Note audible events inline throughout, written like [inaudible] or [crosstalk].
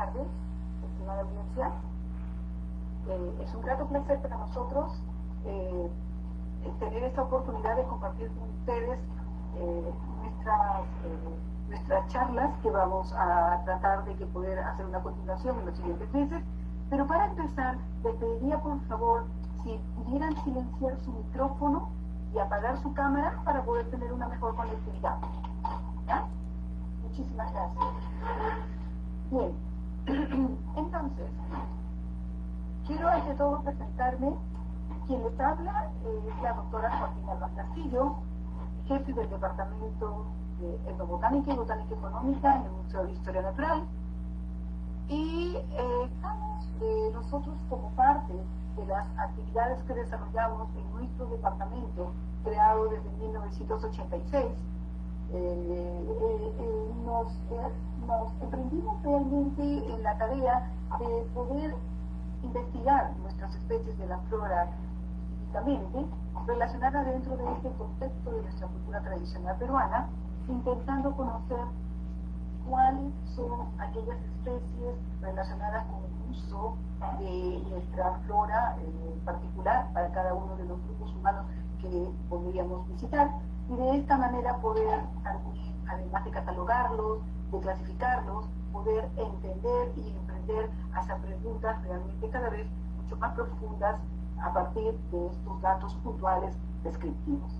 tardes, estimada audiencia. Eh, es un grato placer para nosotros eh, tener esta oportunidad de compartir con ustedes eh, nuestras, nuestras charlas que vamos a tratar de que poder hacer una continuación en los siguientes meses. Pero para empezar, les pediría por favor si pudieran silenciar su micrófono y apagar su cámara para poder tener una mejor conectividad. Muchísimas gracias. Bien, [clears throat] entonces, quiero ante todo presentarme. Quien les habla es la doctora Joaquín Alba Castillo, jefe del Departamento de Etnobotánica y Botánica Económica en el Museo de Historia Natural. Y eh, estamos eh, nosotros como parte de las actividades que desarrollamos en nuestro departamento, creado desde 1986, eh, eh, eh, nos, emprendimos realmente en la tarea de poder investigar nuestras especies de la flora específicamente relacionadas dentro de este contexto de nuestra cultura tradicional peruana, intentando conocer cuáles son aquellas especies relacionadas con el uso de nuestra flora en particular para cada uno de los grupos humanos que podríamos visitar y de esta manera poder, además de catalogarlos, de clasificarlos, poder entender y emprender hacia preguntas realmente cada vez mucho más profundas a partir de estos datos puntuales descriptivos.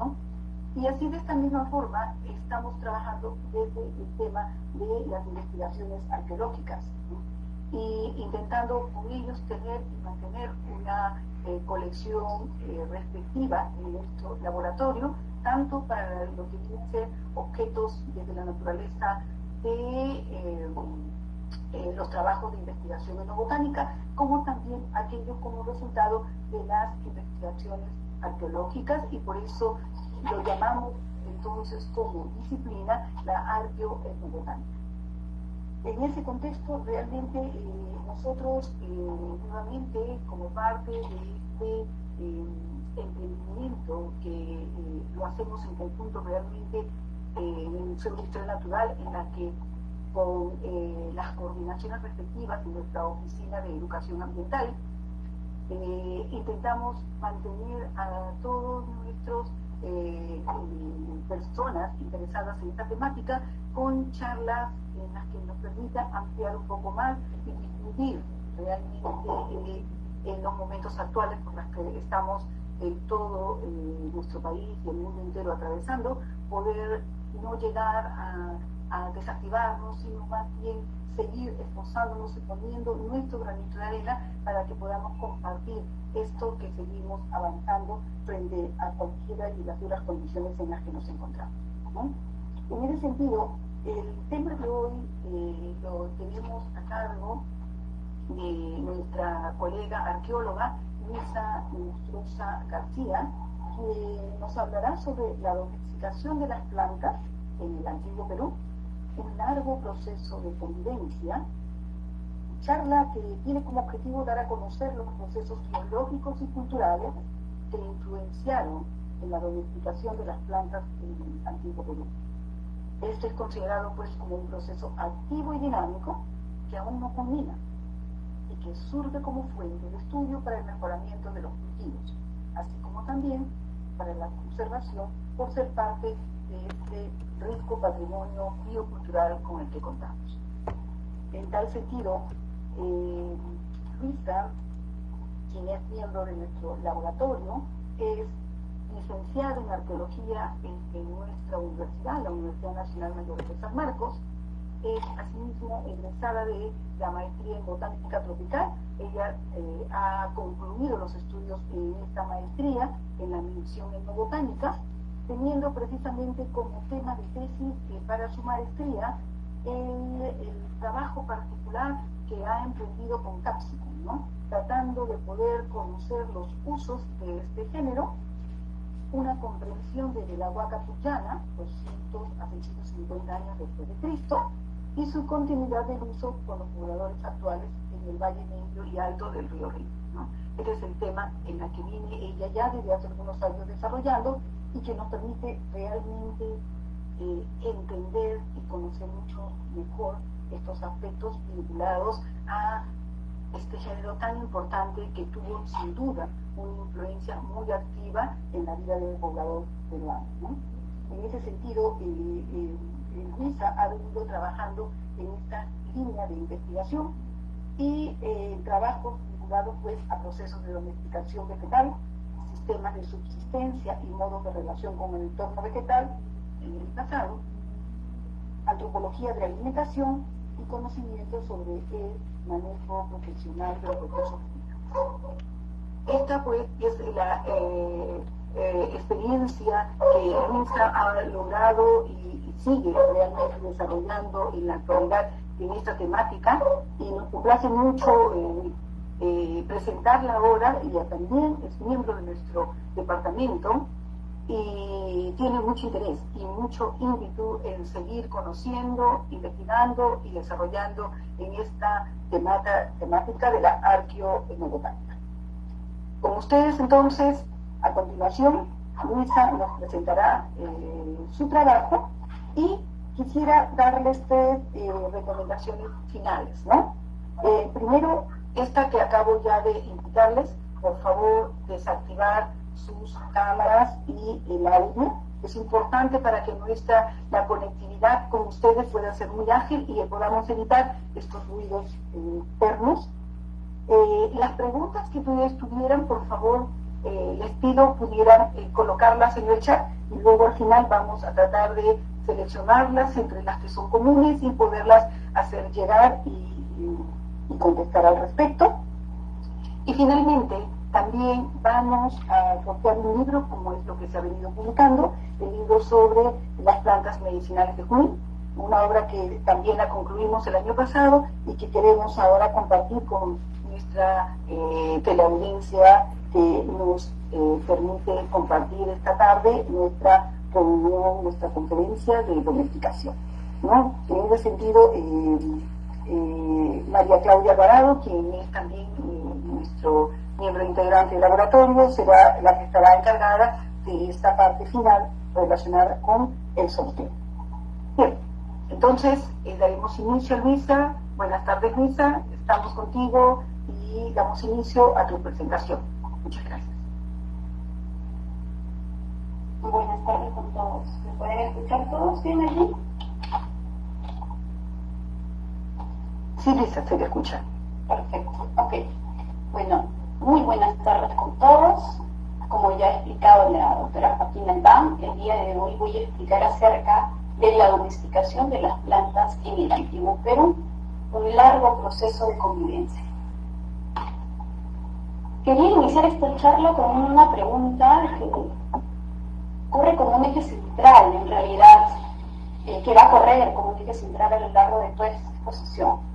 Y así de esta misma forma estamos trabajando desde el tema de las investigaciones arqueológicas y intentando con ellos tener y mantener una eh, colección eh, respectiva en nuestro laboratorio tanto para lo que tienen ser objetos desde la naturaleza de eh, eh, los trabajos de investigación botánica, como también aquello como resultado de las investigaciones arqueológicas y por eso lo llamamos entonces como disciplina la arqueoetnobotánica. En ese contexto, realmente eh, nosotros nuevamente como parte de este emprendimiento que lo hacemos en conjunto realmente eh, Museo de Historia Natural, en la que con eh, las coordinaciones respectivas de nuestra Oficina de Educación Ambiental, intentamos mantener a todos nuestros personas interesadas en esta temática con charlas en las que nos permita ampliar un poco más y discutir realmente en los momentos actuales por los que estamos en todo eh, nuestro país y el mundo entero atravesando, poder no llegar a, desactivarnos, sino más bien seguir esforzándonos y poniendo nuestro granito de arena para que podamos compartir esto que seguimos avanzando frente a cualquiera de las duras condiciones en las que nos encontramos. En ese sentido, el tema de hoy eh, lo tenemos a cargo de nuestra colega arqueóloga Luisa Monstruosa García, que nos hablará sobre la domesticación de las plantas en el antiguo Perú, un largo proceso de convivencia, charla que tiene como objetivo dar a conocer los procesos biológicos y culturales que influenciaron en la domesticación de las plantas en el antiguo Perú. Esto es considerado pues como un proceso activo y dinámico que aún no culmina, que surge como fuente de estudio para el mejoramiento de los cultivos, también para la conservación por ser parte de este rico patrimonio biocultural con el que contamos. En tal sentido, eh, Luisa, quien es miembro de nuestro laboratorio, es licenciada en arqueología en, en, nuestra universidad, la Universidad Nacional Mayor de San Marcos, es asimismo egresada de la maestría en botánica tropical. Ella eh, ha concluido los estudios en esta maestría en la mención botánica, teniendo precisamente como tema de tesis para su maestría el, trabajo particular que ha emprendido con Capsicum, ¿no? tratando de poder conocer los usos de este género, una comprensión desde la Huaca Tuyana, 200 a 650 años después de Cristo, y su continuidad del uso con los pobladores actuales en el Valle Medio y Alto del río Río. Este es el tema en el que viene ella ya desde hace algunos años desarrollando y que nos permite realmente eh, entender y conocer mucho mejor estos aspectos vinculados a este género tan importante que tuvo sin duda una influencia muy activa en la vida del poblador peruano. En ese sentido, eh, eh, Ha venido trabajando en esta línea de investigación y eh, trabajo vinculado pues, a procesos de domesticación vegetal, sistemas de subsistencia y modos de relación con el entorno vegetal en el pasado, antropología de alimentación y conocimiento sobre el manejo profesional de los recursos Esta pues es la eh, eh, experiencia que Luisa ha logrado y, sigue realmente desarrollando en la actualidad en esta temática y nos complace mucho eh, eh, presentarla ahora. Ella también es miembro de nuestro departamento y tiene mucho interés y mucho ímpetu en seguir conociendo, investigando y desarrollando en esta temática de la arqueoetnobotánica. Con ustedes entonces, a continuación, Luisa nos presentará eh, su trabajo y quisiera darles tres eh, recomendaciones finales. ¿no? Eh, primero, esta que acabo ya de invitarles, por favor, desactivar sus cámaras y el audio. Es importante para que nuestra la conectividad con ustedes pueda ser muy ágil y que podamos evitar estos ruidos internos. Las preguntas que ustedes tuvieran, por favor, eh, les pido pudieran eh, colocarlas en el chat y luego al final vamos a tratar de seleccionarlas entre las que son comunes y poderlas hacer llegar y contestar al respecto. Y finalmente, también vamos a copiar un libro, como es lo que se ha venido publicando, el libro sobre las plantas medicinales de Junín, una obra que también la concluimos el año pasado y que queremos ahora compartir con nuestra eh, teleaudiencia que nos eh, permite compartir esta tarde nuestra reunión, nuestra conferencia de domesticación. ¿no? En ese sentido, eh, eh, María Claudia Alvarado, quien es también nuestro miembro integrante del laboratorio, será la que estará encargada de esta parte final relacionada con el sorteo. Bien, entonces daremos inicio Luisa. Buenas tardes Luisa, estamos contigo y damos inicio a tu presentación. Muchas gracias. Buenas tardes con todos. ¿Me pueden escuchar todos bien allí? Sí, Lisa, se le escucha. Perfecto, ok. Bueno, muy buenas tardes con todos. Como ya ha explicado la doctora Joaquín Albán, el día de hoy voy a explicar acerca de la domesticación de las plantas en el antiguo Perú, un largo proceso de convivencia. Quería iniciar esta charla con una pregunta que corre como un eje central, en realidad, eh, que va a correr como un eje central a lo largo de toda esta exposición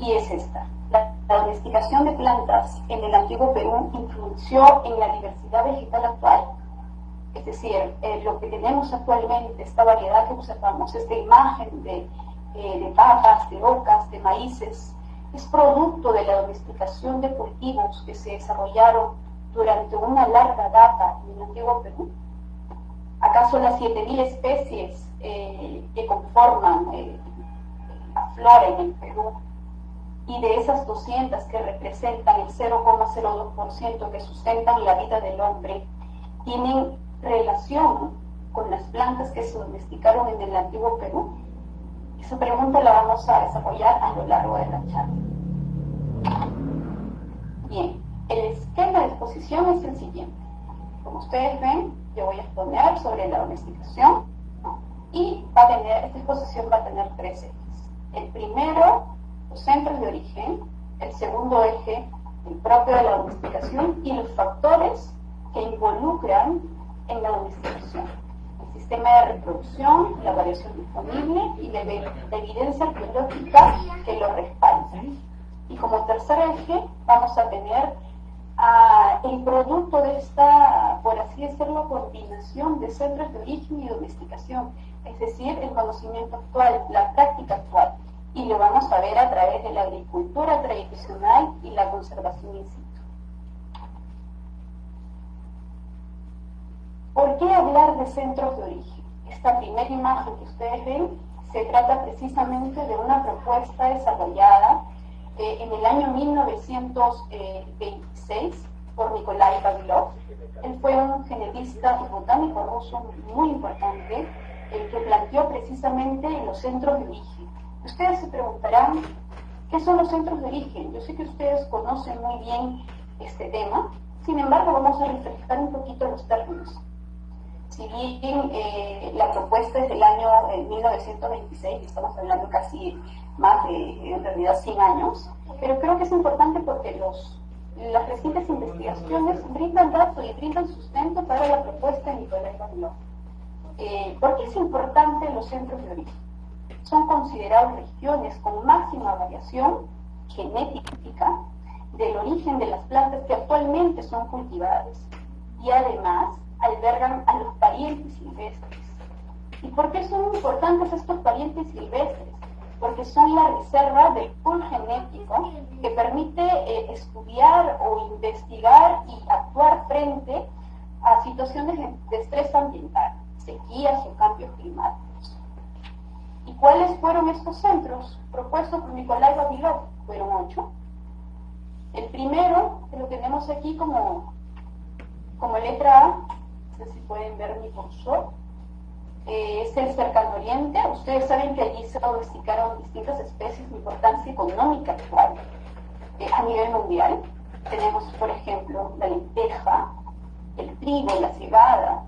y es esta. La, domesticación de plantas en el antiguo Perú influyó en la diversidad vegetal actual. Es decir, eh, lo que tenemos actualmente, esta variedad que observamos, esta imagen de, eh, de papas, de ocas, de maíces, es producto de la domesticación de cultivos que se desarrollaron durante una larga data en el antiguo Perú. ¿Acaso las 7.000 especies eh, que conforman la flora en el Perú y de esas 200 que representan el 0,02% que sustentan la vida del hombre, tienen relación con las plantas que se domesticaron en el antiguo Perú? Esa pregunta la vamos a desarrollar a lo largo de la charla. Bien, el esquema de exposición es el siguiente. Como ustedes ven, yo voy a exponer sobre la domesticación y va a tener, esta exposición va a tener tres ejes. El primero los centros de origen, el segundo eje, el propio de la domesticación y los factores que involucran en la domesticación. Sistema de reproducción, la variación disponible y la, evidencia biológica que lo respalda. Y como tercer eje vamos a tener ah, el producto de esta, por así decirlo, coordinación de centros de origen y domesticación, es decir, el conocimiento actual, la práctica actual y lo vamos a ver a través de la agricultura tradicional y la conservación in situ. ¿Por qué hablar de centros de origen? Esta primera imagen que ustedes ven se trata precisamente de una propuesta desarrollada eh, en el año 1926 por Nikolai Vavilov. Él fue un genetista y botánico ruso muy importante, el que planteó precisamente los centros de origen. Ustedes se preguntarán, ¿qué son los centros de origen? Yo sé que ustedes conocen muy bien este tema, sin embargo vamos a refrescar un poquito los términos. Si bien eh, la propuesta es del año 1926, estamos hablando casi más de, en realidad, 100 años, pero creo que es importante porque los las recientes investigaciones brindan datos y brindan sustento para la propuesta de Nicolás Babilón. Eh, ¿Por qué es importante los centros de origen? Son considerados regiones con máxima variación genética del origen de las plantas que actualmente son cultivadas y además albergan a los parientes silvestres. ¿Y por qué son importantes estos parientes silvestres? porque son la reserva del pool genético que permite eh, estudiar o investigar y actuar frente a situaciones de estrés ambiental, sequías o cambios climáticos. ¿Y cuáles fueron estos centros propuestos por Nicolai Babilov? Fueron ocho. El primero, que lo tenemos aquí como, como letra A, si pueden ver mi cursor, es el cercano oriente. Ustedes saben que allí se domesticaron distintas especies de importancia económica actual eh, a nivel mundial. Tenemos, por ejemplo, la lenteja, el trigo, la cebada,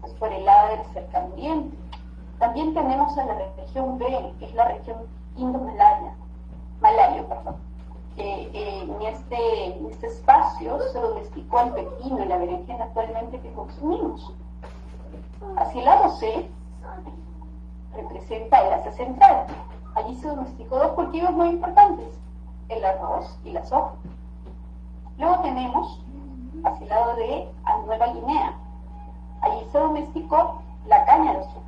pues por el lado del cercano oriente. También tenemos a la región B, que es la región Indo-Malaya, Malayo, perdón. En, este, este espacio se domesticó el pepino y la berenjena actualmente que consumimos. Hacia el lado C representa el Asia Central. Allí se domesticó dos cultivos muy importantes, el arroz y la soja. Luego tenemos hacia el lado de a Nueva Guinea. Allí se domesticó la caña de azúcar.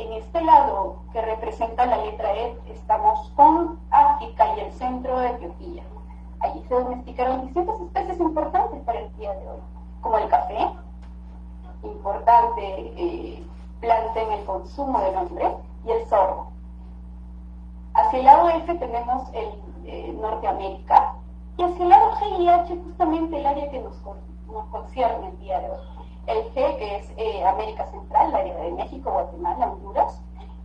En este lado que representa la letra E estamos con África y el centro de Etiopía. Allí se domesticaron distintas especies importantes para el día de hoy como el café, importante eh, planta en el consumo del hombre, y el sorbo. Hacia el lado F tenemos el eh, Norteamérica, y hacia el lado G y H justamente el área que nos, nos concierne el día de hoy. El G que es eh, América Central, el área de México, Guatemala, Honduras,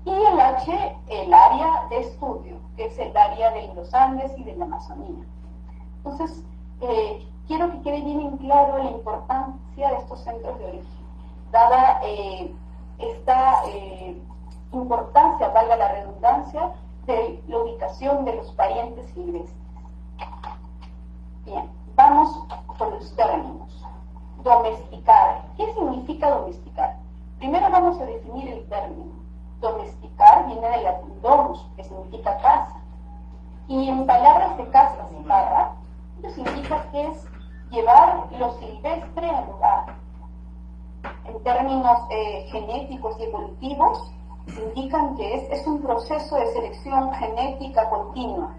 y el H, el área de estudio, que es el área de los Andes y de la Amazonía. Entonces, eh, quiero que quede bien en claro la importancia de estos centros de origen, dada eh, esta importancia, valga la redundancia, de la ubicación de los parientes silvestres. Bien, vamos con los términos. Domesticar. ¿Qué significa domesticar? Primero vamos a definir el término. Domesticar viene del latín domus, que significa casa. Y en palabras de casa, barra, significa que es llevar lo silvestre al lugar. En términos eh, genéticos y evolutivos, indican que es, es, un proceso de selección genética continua.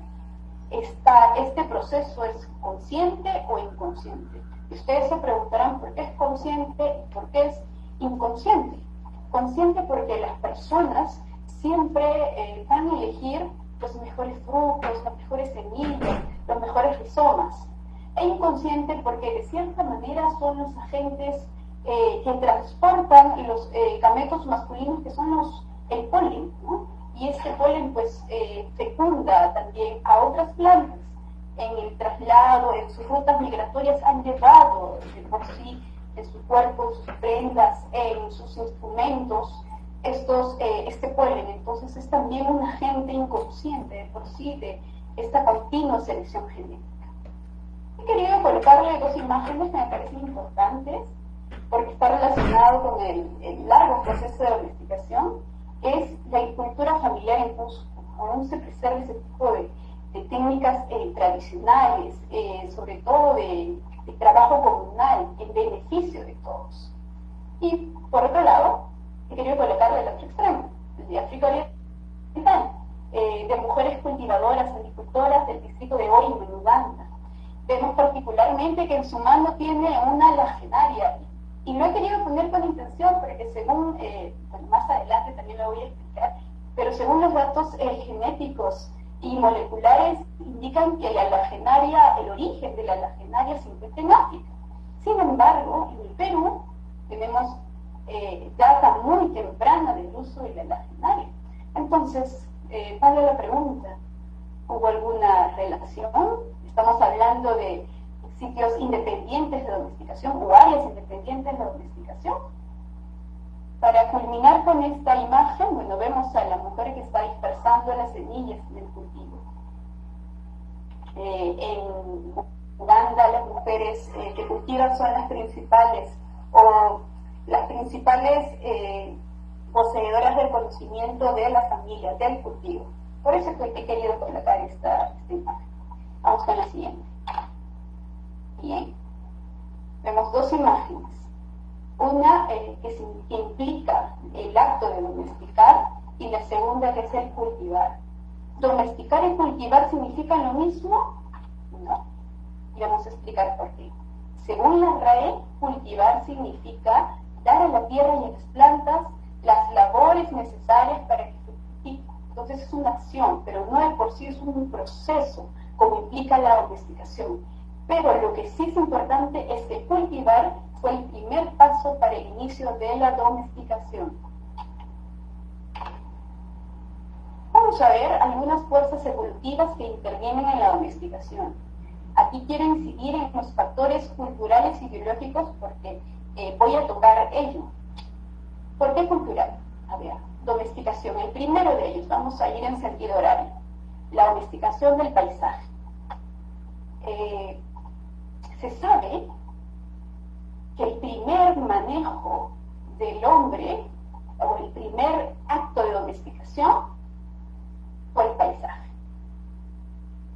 este proceso es consciente o inconsciente. Ustedes se preguntarán por qué es consciente y por qué es inconsciente. Consciente porque las personas siempre eh, van a elegir los mejores frutos, las mejores semillas, los mejores rizomas e inconsciente porque de cierta manera son los agentes eh, que transportan los eh, gametos masculinos que son los el polen, y este polen pues eh, fecunda también a otras plantas. En el traslado, en sus rutas migratorias han llevado de por sí en su cuerpo, en sus prendas, en sus instrumentos, estos, este polen. Entonces es también un agente inconsciente de por sí de esta continua selección genética. He querido colocarle dos imágenes que me parecen importantes porque está relacionado con el, largo proceso de domesticación, es la agricultura familiar en Cusco. Aún se preserva ese tipo de, técnicas eh, tradicionales, eh, sobre todo de, trabajo comunal, en beneficio de todos. Y por otro lado, he querido colocarle el otro extremo, de África Oriental, eh, de mujeres cultivadoras, agricultoras del distrito de Oima, en Uganda Vemos particularmente que en su mano tiene una lagenaria Y lo he querido poner con intención porque según, eh, bueno, más adelante también lo voy a explicar, pero según los datos eh, genéticos y moleculares indican que la alagenaria, el origen de la alagenaria se encuentra en África. Sin embargo, en el Perú tenemos eh, data muy temprana del uso de la alagenaria. Entonces, eh, la pregunta, ¿hubo alguna relación? Estamos hablando de sitios independientes de domesticación o áreas independientes de domesticación. Para culminar con esta imagen, bueno, vemos a la mujer que está dispersando las semillas en el cultivo. Eh, en Uganda las mujeres eh, que cultivan son las principales o las principales eh, poseedoras del conocimiento de la familia, del cultivo. Por eso es que he querido colocar esta, esta imagen. Vamos con la siguiente. Bien. Vemos dos imágenes. Una eh, que, implica el acto de domesticar y la segunda que es el cultivar. ¿Domesticar y cultivar significan lo mismo? No. Y vamos a explicar por qué. Según la RAE, cultivar significa dar a la tierra y a las plantas las labores necesarias para que fructifique. Entonces es una acción, pero no de por sí es un proceso, como implica la domesticación. Pero lo que sí es importante es que cultivar fue el primer paso para el inicio de la domesticación. Vamos a ver algunas fuerzas evolutivas que intervienen en la domesticación. Aquí quiero incidir en los factores culturales y biológicos porque eh, voy a tocar ello. ¿Por qué cultural? A ver, domesticación. El primero de ellos, vamos a ir en sentido horario. La domesticación del paisaje. Eh, se sabe que el primer manejo del hombre, o el primer acto de domesticación, el paisaje.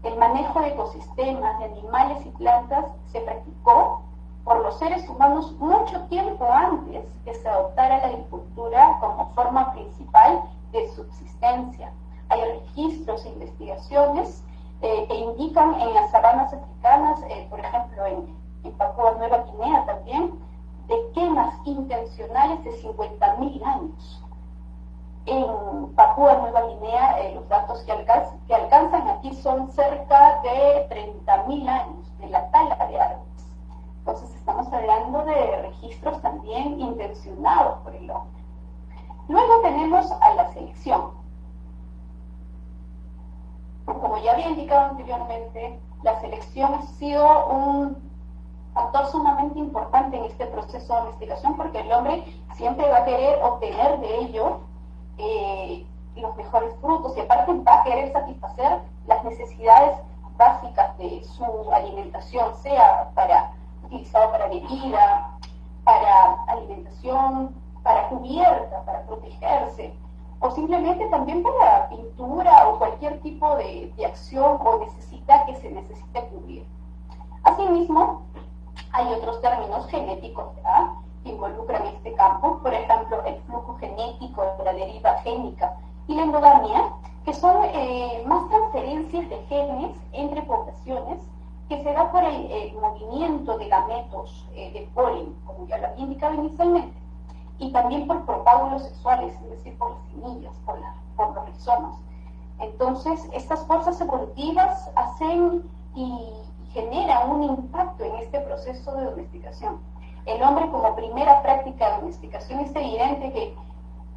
El manejo de ecosistemas, de animales y plantas se practicó por los seres humanos mucho tiempo antes que se adoptara la agricultura como forma principal de subsistencia. Hay registros e investigaciones eh, que indican en las sabanas africanas, eh, por ejemplo en, en Papúa Nueva Guinea también, de quemas intencionales de 50.000 años. En Papúa Nueva Guinea, eh, los datos que, que alcanzan aquí son cerca de 30.000 años de la tala de árboles. Entonces estamos hablando de registros también intencionados por el hombre. Luego tenemos a la selección. Como ya había indicado anteriormente, la selección ha sido un factor sumamente importante en este proceso de investigación porque el hombre siempre va a querer obtener de ello eh, los mejores frutos y aparte va a querer satisfacer las necesidades básicas de su alimentación, sea para utilizado para bebida, para alimentación, para cubierta, para protegerse, o simplemente también para pintura o cualquier tipo de, de acción o necesidad que se necesite cubrir. Asimismo, hay otros términos genéticos que involucran este campo, por ejemplo, el flujo genético, la deriva génica y la endogamia, que son eh, más transferencias de genes entre poblaciones que se da por el, movimiento de gametos eh, de polen, como ya lo había indicado inicialmente, y también por propágulos sexuales, es decir, por las semillas, por, por los rizomas. Entonces, estas fuerzas evolutivas hacen y genera un impacto en este proceso de domesticación. El hombre como primera práctica de domesticación es evidente que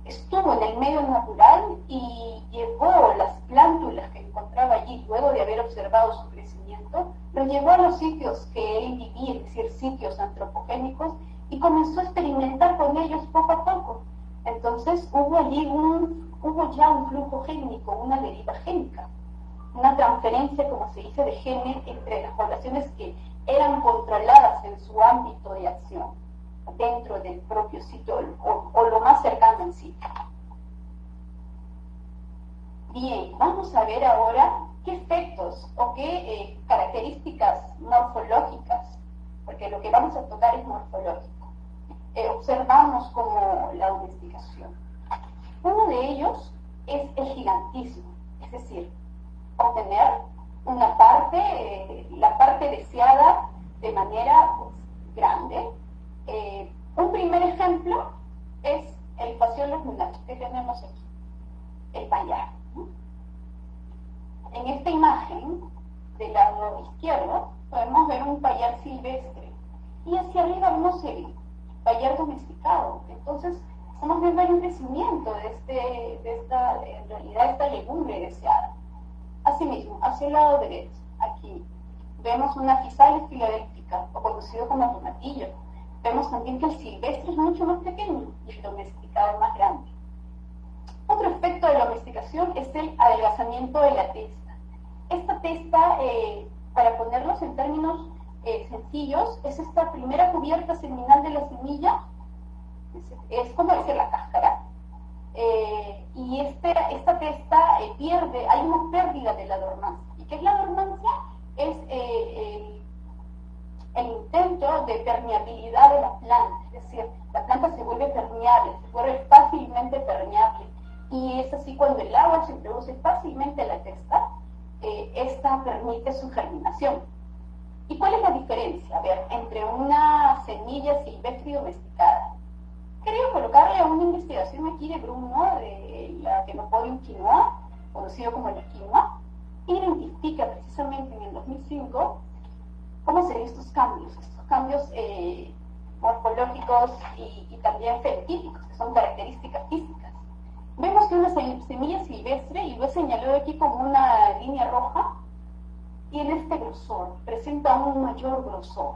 estuvo en el medio natural y llevó las plántulas que encontraba allí luego de haber observado su crecimiento, lo llevó a los sitios que él vivía, es decir, sitios antropogénicos, y comenzó a experimentar con ellos poco a poco. Entonces hubo allí un, hubo ya un flujo génico, una deriva génica una transferencia, como se dice, de genes entre las poblaciones que eran controladas en su ámbito de acción, dentro del propio sitio o, lo más cercano al sitio. Bien, vamos a ver ahora qué efectos o qué eh, características morfológicas, porque lo que vamos a tocar es morfológico, eh, observamos como la domesticación. Uno de ellos es el gigantismo, es decir, obtener una parte, eh, la parte deseada de manera pues, grande. Eh, un primer ejemplo es el paseo de los muchachos que tenemos aquí, el payar. En esta imagen, del lado izquierdo, podemos ver un payar silvestre y hacia arriba vemos el payar domesticado. Entonces, vamos a ver un crecimiento de, este, de esta, en realidad, esta legumbre deseada. Asimismo, hacia el lado derecho, aquí, vemos una fisales filadélfica, o conocido como tomatillo. Vemos también que el silvestre es mucho más pequeño y el domesticado más grande. Otro efecto de la domesticación es el adelgazamiento de la testa. Esta testa, eh, para ponerlos en términos eh, sencillos, es esta primera cubierta seminal de la semilla, es, como decir la cáscara, eh, y este, esta testa pierde, hay una pérdida de la dormancia. ¿Y qué es la dormancia? Es el, el intento de permeabilidad de la planta, es decir, la planta se vuelve permeable, se vuelve fácilmente permeable y es así cuando el agua se introduce fácilmente en la testa, eh, esta permite su germinación. ¿Y cuál es la diferencia? A ver, entre una semilla silvestre y domesticada. Quería colocarle una investigación aquí de Bruno, de la Kenopodium quinoa, conocido como la quinoa, identifica precisamente en el 2005 cómo se ven estos cambios, estos cambios eh, morfológicos y, y también fenotípicos, que son características físicas Vemos que una semilla silvestre, y lo he señalado aquí como una línea roja, tiene este grosor, presenta un mayor grosor.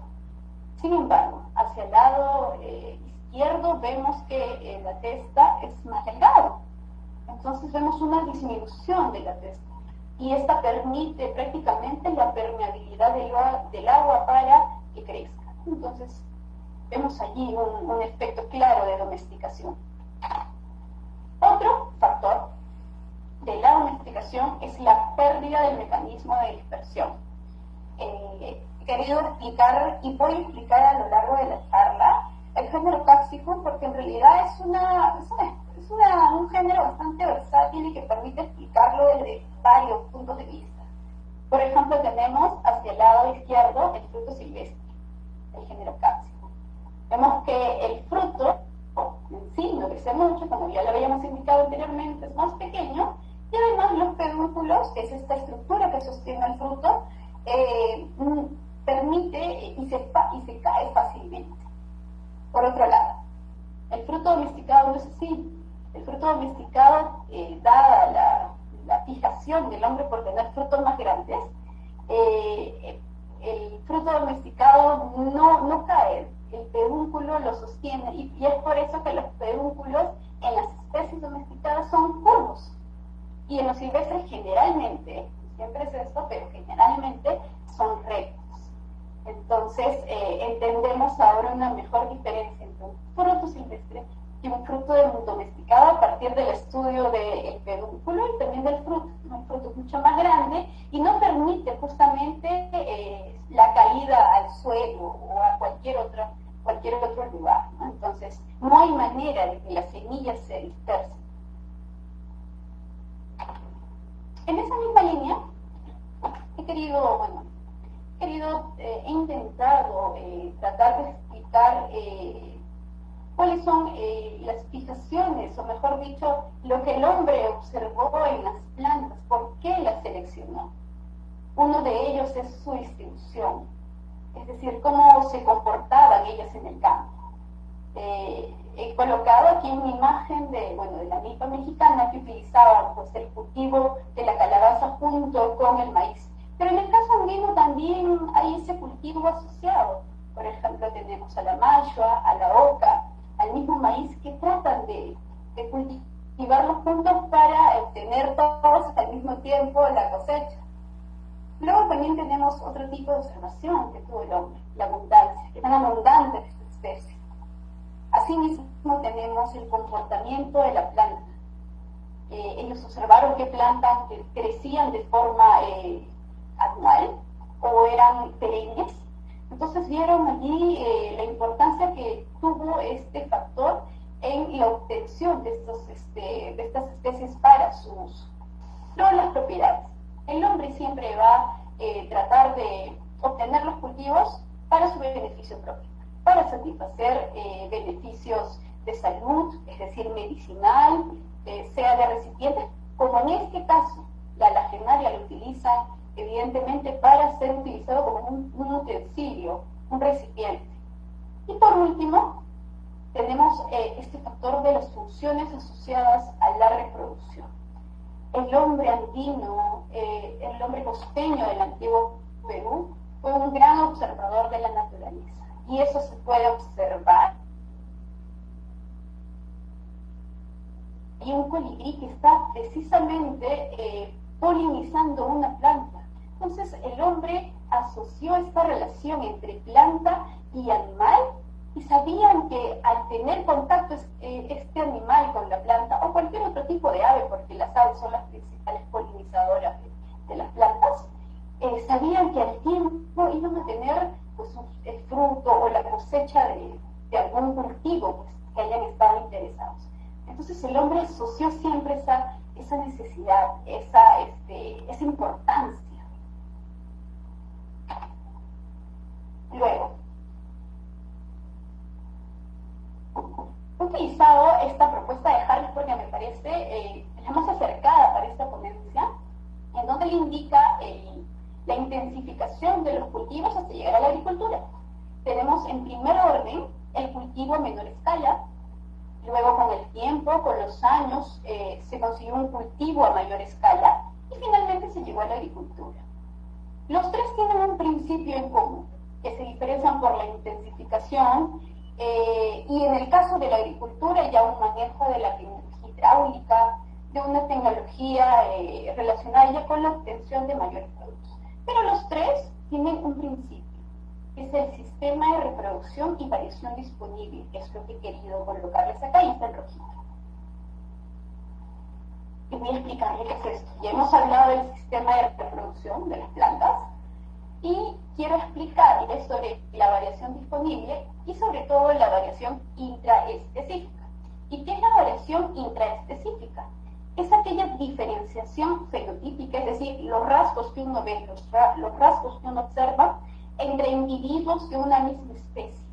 Sin embargo, hacia el lado eh, izquierdo vemos que eh, la testa es más delgada. Entonces vemos una disminución de la testa. Y esta permite prácticamente la permeabilidad del, agua para que crezca. Entonces vemos allí un efecto claro de domesticación. Otro factor de la domesticación es la pérdida del mecanismo de dispersión. Eh, he querido explicar y voy a explicar a lo largo de la charla el género Caxicum porque en realidad es, una, es, un género bastante versátil y que permite explicarlo desde varios puntos de vista. Por ejemplo, tenemos hacia el lado izquierdo el fruto silvestre, el género Caxicum. Vemos que el fruto en sí no crece mucho, como ya lo habíamos indicado anteriormente, es más pequeño, y además los pedúnculos, que es esta estructura que sostiene el fruto, eh, permite y se, y se cae fácilmente. Por otro lado, el fruto domesticado no es así. El fruto domesticado, eh, dada la, fijación del hombre por tener frutos más grandes, eh, el fruto domesticado no, cae, el pedúnculo lo sostiene y, es por eso que los pedúnculos en las especies domesticadas son curvos y en los silvestres generalmente, siempre es esto, pero generalmente son rectos. Entonces eh, entendemos ahora una mejor diferencia entre un fruto silvestre y un fruto domesticado a partir del estudio del pedúnculo y también del fruto. Un fruto mucho más grande y no permite justamente eh, la caída al suelo o a cualquier otro, cualquier otro lugar. Entonces, no hay manera de que las semillas se dispersen. En esa misma línea, he querido, bueno, querido, eh, he intentado eh, tratar de explicar cuáles son eh, las fijaciones, o mejor dicho, lo que el hombre observó en las plantas, por qué las seleccionó. Uno de ellos es su distribución, es decir, cómo se comportaban ellas en el campo. Eh, he colocado aquí una imagen de, bueno, de la milpa mexicana que utilizaba pues, el cultivo de la calabaza junto con el maíz. Pero en el caso andino también hay ese cultivo asociado. Por ejemplo, tenemos a la mayua, a la oca, al mismo maíz que tratan de, de cultivarlos juntos para obtener todos al mismo tiempo la cosecha. Luego también tenemos otro tipo de observación que tuvo el hombre, la abundancia, que tan abundante esta especie. Asimismo tenemos el comportamiento de la planta. Eh, ellos observaron qué plantas crecían de forma eh, anual o eran perennes entonces vieron allí eh, la importancia que tuvo este factor en la obtención de, estos, este, de estas especies para su uso. Luego las propiedades. El hombre siempre va a eh, tratar de obtener los cultivos para su beneficio propio, para satisfacer eh, beneficios de salud, es decir, medicinal, sea de recipientes, como en este caso, La lagenaria lo utilizan evidentemente para ser utilizado como un, utensilio, un recipiente. Y por último, tenemos eh, este factor de las funciones asociadas a la reproducción. El hombre andino, eh, el hombre costeño del antiguo Perú, fue un gran observador de la naturaleza. Y eso se puede observar. Y un colibrí que está precisamente eh, polinizando una planta. Entonces el hombre asoció esta relación entre planta y animal y sabían que al tener contacto eh, este animal con la planta o cualquier otro tipo de ave, porque las aves son las principales polinizadoras de, las plantas, eh, sabían que al tiempo iban a tener pues, el fruto o la cosecha de, algún cultivo pues, que hayan estado interesados. Entonces el hombre asoció siempre esa, esa necesidad, esa, este, esa importancia. Luego, utilizado esta propuesta de Harris porque me parece eh, la más acercada para esta ponencia, en donde le indica la intensificación de los cultivos hasta llegar a la agricultura. Tenemos en primer orden el cultivo a menor escala, luego con el tiempo, con los años, eh, se consiguió un cultivo a mayor escala y finalmente se llegó a la agricultura. Los tres tienen un principio en común, se diferencian por la intensificación eh, y en el caso de la agricultura ya un manejo de la hidráulica, de una tecnología eh, relacionada ya con la obtención de mayores productos. Pero los tres tienen un principio, es el sistema de reproducción y variación disponible, que es lo que he querido colocarles acá y está en rojito. Y voy a explicarles qué es esto. Ya hemos hablado del sistema de reproducción de las plantas y quiero explicarles sobre la variación disponible y sobre todo la variación intraespecífica. ¿Y qué es la variación intraespecífica? Es aquella diferenciación fenotípica, es decir, los rasgos que uno ve, los, rasgos que uno observa entre individuos de una misma especie.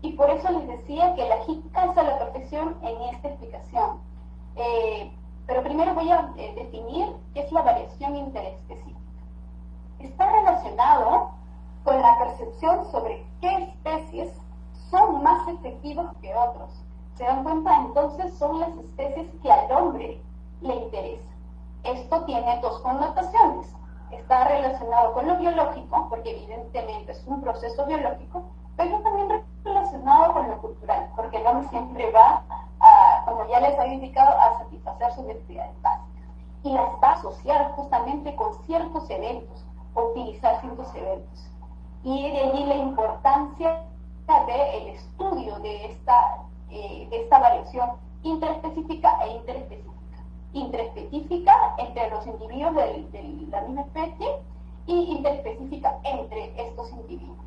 Y por eso les decía que la HIT calza la perfección en esta explicación. Eh, pero primero voy a eh, definir qué es la variación interespecífica. Está relacionado con la percepción sobre qué especies son más efectivos que otros. ¿Se dan cuenta? Entonces son las especies que al hombre le interesan. Esto tiene dos connotaciones. Está relacionado con lo biológico, porque evidentemente es un proceso biológico, pero también relacionado con lo cultural, porque el hombre siempre va, como ya les había indicado, a satisfacer sus necesidades básicas. Y las va a asociar justamente con ciertos eventos, utilizar ciertos eventos. Y de allí la importancia del estudio de esta, eh, de esta variación interespecífica e interespecífica. Interespecífica entre los individuos de, la misma especie y interespecífica entre estos individuos.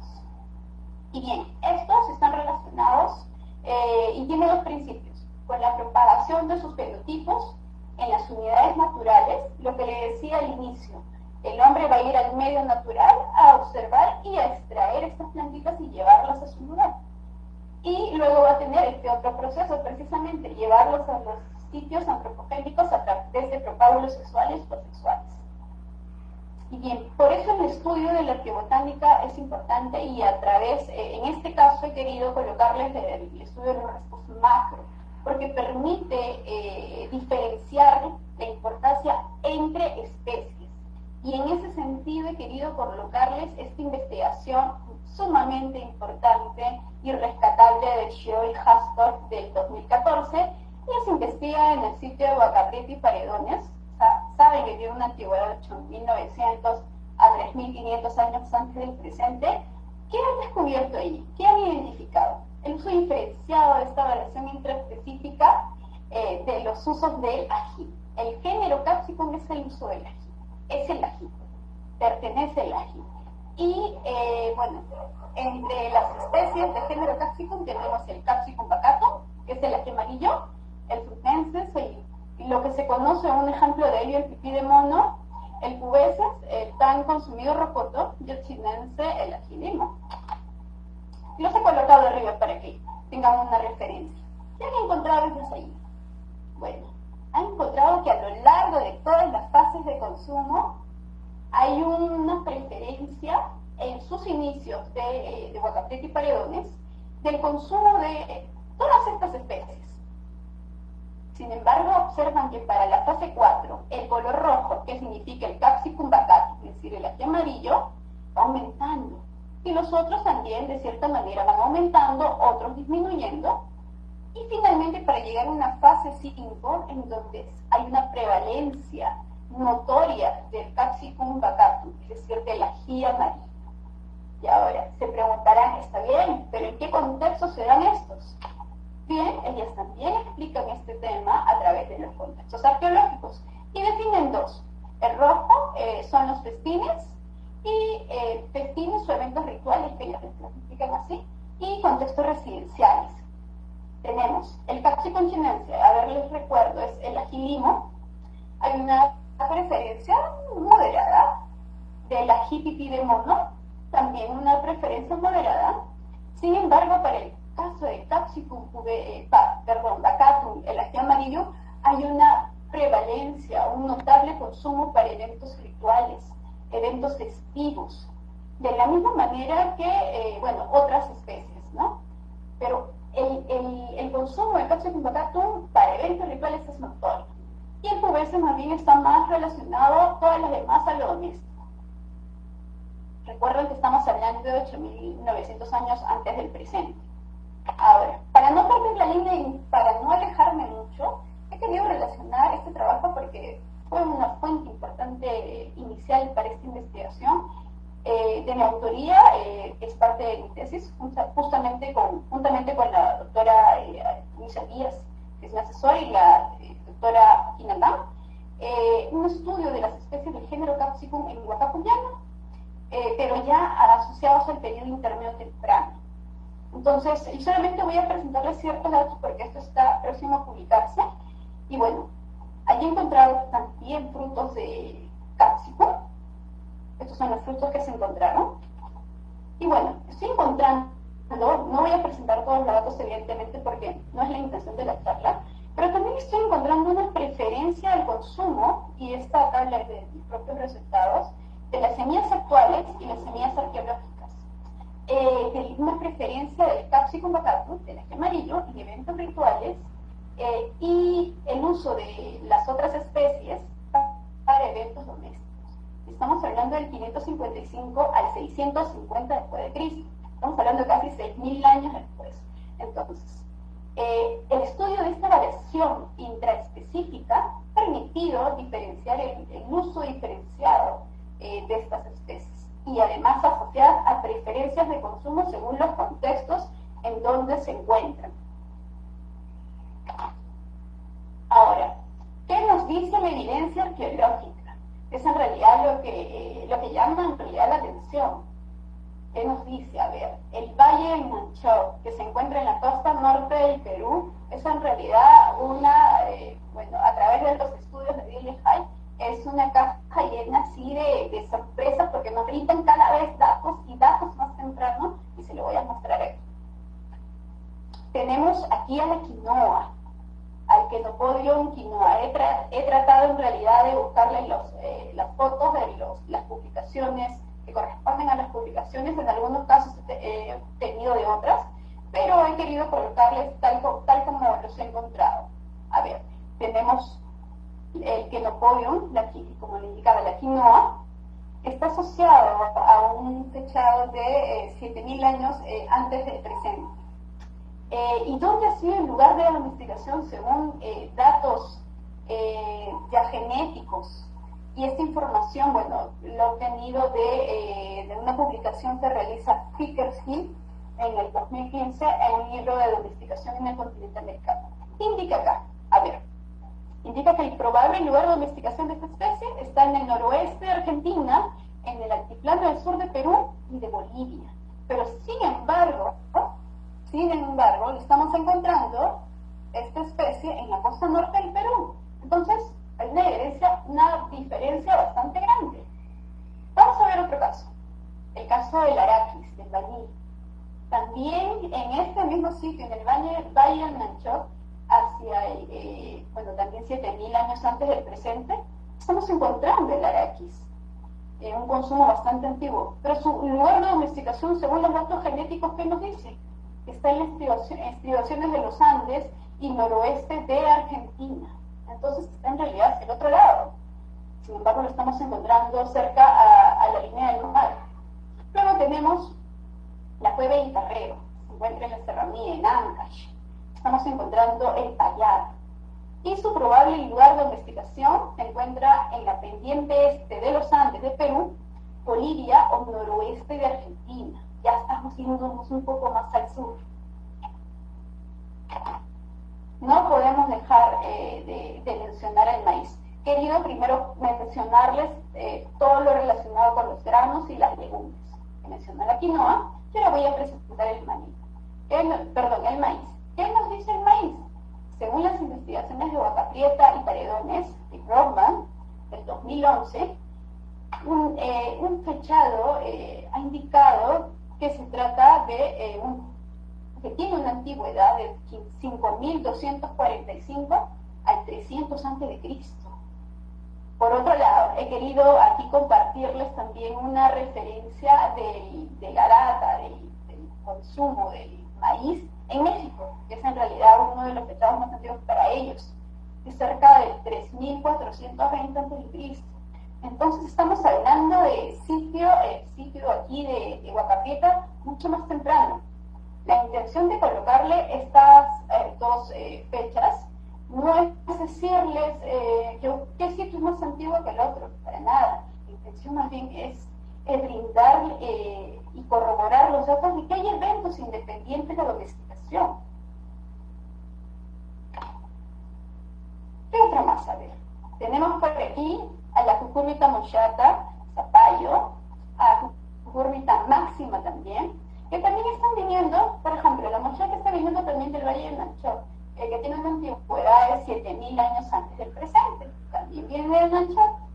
Y bien, estos están relacionados eh, y tienen dos principios, con la propagación de sus fenotipos en las unidades naturales, lo que le decía al inicio, el hombre va a ir al medio natural a observar y a extraer estas plantitas y llevarlas a su lugar. Y luego va a tener este otro proceso, precisamente llevarlos a los sitios antropogénicos a través de propágulos sexuales o sexuales. Y bien, por eso el estudio de la arqueobotánica es importante y a través, eh, en este caso he querido colocarles el estudio de los rasgos macro, porque permite eh, diferenciar la importancia entre especies y en ese sentido he querido colocarles esta investigación sumamente importante y rescatable de Shio y Hastor del 2014. y se investiga en el sitio de Guacaprete y Paredones. saben que tiene una antigüedad de 8.900 a 3.500 años antes del presente. ¿Qué han descubierto allí? ¿Qué han identificado? El uso diferenciado de esta variación intraespecífica eh, de los usos del ají. El género Capsicum es el uso del ají es el ají, pertenece al ají. Y eh, bueno, entre las especies de género Capsicum tenemos el Capsicum bacato, que es el ají amarillo, el frutensis, y lo que se conoce, un ejemplo de ello, el pipí de mono, el pubeses, el tan consumido rocoto, y el el ají limo. Los he colocado arriba para que tengan una referencia. ¿Qué han encontrado desde ahí? Bueno, han encontrado que a lo largo de todas las fases de consumo, hay una preferencia en sus inicios de, de y Paredones del consumo de todas estas especies. Sin embargo, observan que para la fase 4, el color rojo, que significa el capsicum bacatum, es decir, el ají amarillo, va aumentando. Y los otros también, de cierta manera, van aumentando, otros disminuyendo. Y finalmente, para llegar a una fase 5, en donde hay una prevalencia notoria del capsicum bacatum, es decir, del ají amarillo. Y ahora, se preguntarán, está bien, pero ¿en qué contexto se dan estos? Bien, ellas también explican este tema a través de los contextos arqueológicos y definen dos. El rojo eh, son los festines y eh, festines o eventos rituales que ellas explican así y contextos residenciales. Tenemos el capsiconchinencia, a ver, les recuerdo, es el agilimo. Hay una preferencia moderada del ají de mono, también una preferencia moderada. Sin embargo, para el caso de Capsicum eh, perdón, Bacatum, el ají amarillo, hay una prevalencia, un notable consumo para eventos rituales, eventos festivos, de la misma manera que, eh, bueno, otras especies, ¿no? Pero el, el, el consumo de Capsicum bacatum para eventos rituales es notorio. Y el pubese más bien está más relacionado todas las demás a lo doméstico. Recuerden que estamos hablando de 8.900 años antes del presente. Ahora, para no perder la línea y para no alejarme mucho, he querido relacionar este trabajo porque fue una fuente importante inicial para esta investigación. Eh, de mi autoría, eh, es parte de mi tesis, justamente con, juntamente con la doctora eh, Díaz, que es mi asesora, y la eh, doctora Inandam, un estudio de las especies del género Capsicum en Huacapuyano, pero ya asociados al periodo intermedio temprano. Entonces, yo solamente voy a presentarles ciertos datos porque esto está próximo a publicarse. Y bueno, allí he encontrado también frutos de cápsico. Estos son los frutos que se encontraron. Y bueno, estoy encontrando, no voy a presentar todos los datos evidentemente porque no es la intención de la charla, pero también estoy encontrando una preferencia al consumo, y esta tabla es de mis propios resultados, de las semillas actuales y las semillas arqueológicas eh, una preferencia del capsicum bacatum, del eje amarillo, en eventos rituales, eh, y el uso de las otras especies para eventos domésticos. Estamos hablando del 555 al 650 después de Cristo. Estamos hablando de casi 6.000 años después. Entonces, eh, el estudio de esta variación intraespecífica ha permitido diferenciar el, uso diferenciado eh, de estas especies y además asociadas a preferencias de consumo según los contextos en donde se encuentran. Ahora, ¿qué nos dice la evidencia arqueológica? Es en realidad lo que, eh, lo que llama en realidad la atención. ¿Qué nos dice? A ver, el Valle de Manchó, que se encuentra en la costa norte del Perú, es en realidad una, eh, bueno, a través de los estudios de Billy High, es una caja llena así de, de sorpresas porque nos brindan cada vez datos y datos más tempranos y se lo voy a mostrar aquí. Tenemos aquí a la quinoa, al quenopodium quinoa. He, he, tratado en realidad de buscarle los, fotos de los, las publicaciones que corresponden a las publicaciones, en algunos casos he tenido de otras, pero he querido colocarles tal, tal como los he encontrado. A ver, tenemos el quenopodium, la, como le indicaba la quinoa, está asociado a un fechado de 7.000 eh, años eh, antes del presente. Eh, ¿Y dónde ha sido el lugar de la domesticación según datos ya genéticos? Y esta información, bueno, lo he obtenido de, de una publicación que realiza Fickershill en el 2015 en un libro de domesticación en el continente americano. Indica acá, a ver, indica que el probable lugar de domesticación de esta especie está en el noroeste de Argentina, en el altiplano del sur de Perú y de Bolivia. Pero sin embargo, sin embargo, estamos encontrando esta especie en la costa norte del Perú. Entonces, hay una diferencia, una diferencia bastante grande. Vamos a ver otro caso. El caso del araquis, del bañil. También en este mismo sitio, en el Valle, Valle del Nanchot, hacia, eh, bueno, también 7.000 años antes del presente, estamos encontrando el araquis un consumo bastante antiguo, pero su lugar de domesticación, según los datos genéticos que nos dicen, está en las estribaciones de los Andes y noroeste de Argentina. Entonces en realidad el otro lado. Sin embargo, lo estamos encontrando cerca a, la línea del mar. Luego tenemos la cueva de Itarreo, se encuentra en la serranía, en Ancash. Estamos encontrando el Payar. Y su probable lugar de investigación se encuentra en la pendiente este de los Andes de Perú, Bolivia o noroeste de Argentina. Ya estamos yéndonos un poco más al sur. No podemos dejar eh, de mencionar el maíz querido primero mencionarles eh, todo lo relacionado con los granos y las legumbres. Mencioné la quinoa y ahora voy a presentar el maíz. perdón, el maíz. ¿Qué nos dice el maíz? Según las investigaciones de Prieta y Paredones y Brockman del 2011, un, eh, un fechado ha indicado que se trata de un que tiene una antigüedad de 5.245 al 300 a.C. Por otro lado, he querido aquí compartirles también una referencia de la data del, consumo del maíz en México, que es en realidad uno de los pecados más antiguos para ellos, es cerca de 3.420 a.C. Entonces estamos hablando de sitio, sitio aquí de, de mucho más temprano. La intención de colocarle estas eh, dos eh, fechas no es decirles eh, yo, qué sitio es más antiguo que el otro, para nada. La intención más bien es brindar eh, y corroborar los datos de que hay eventos independientes de domesticación. ¿Qué otra más? A ver, tenemos por aquí a la cucúrbita mochata, zapallo, a la cucúrbita máxima también, que también están viniendo, por ejemplo, la mochata está viniendo también del Valle de Manchot el que tiene una antigüedad de 7.000 años antes del presente, también viene del Manchot.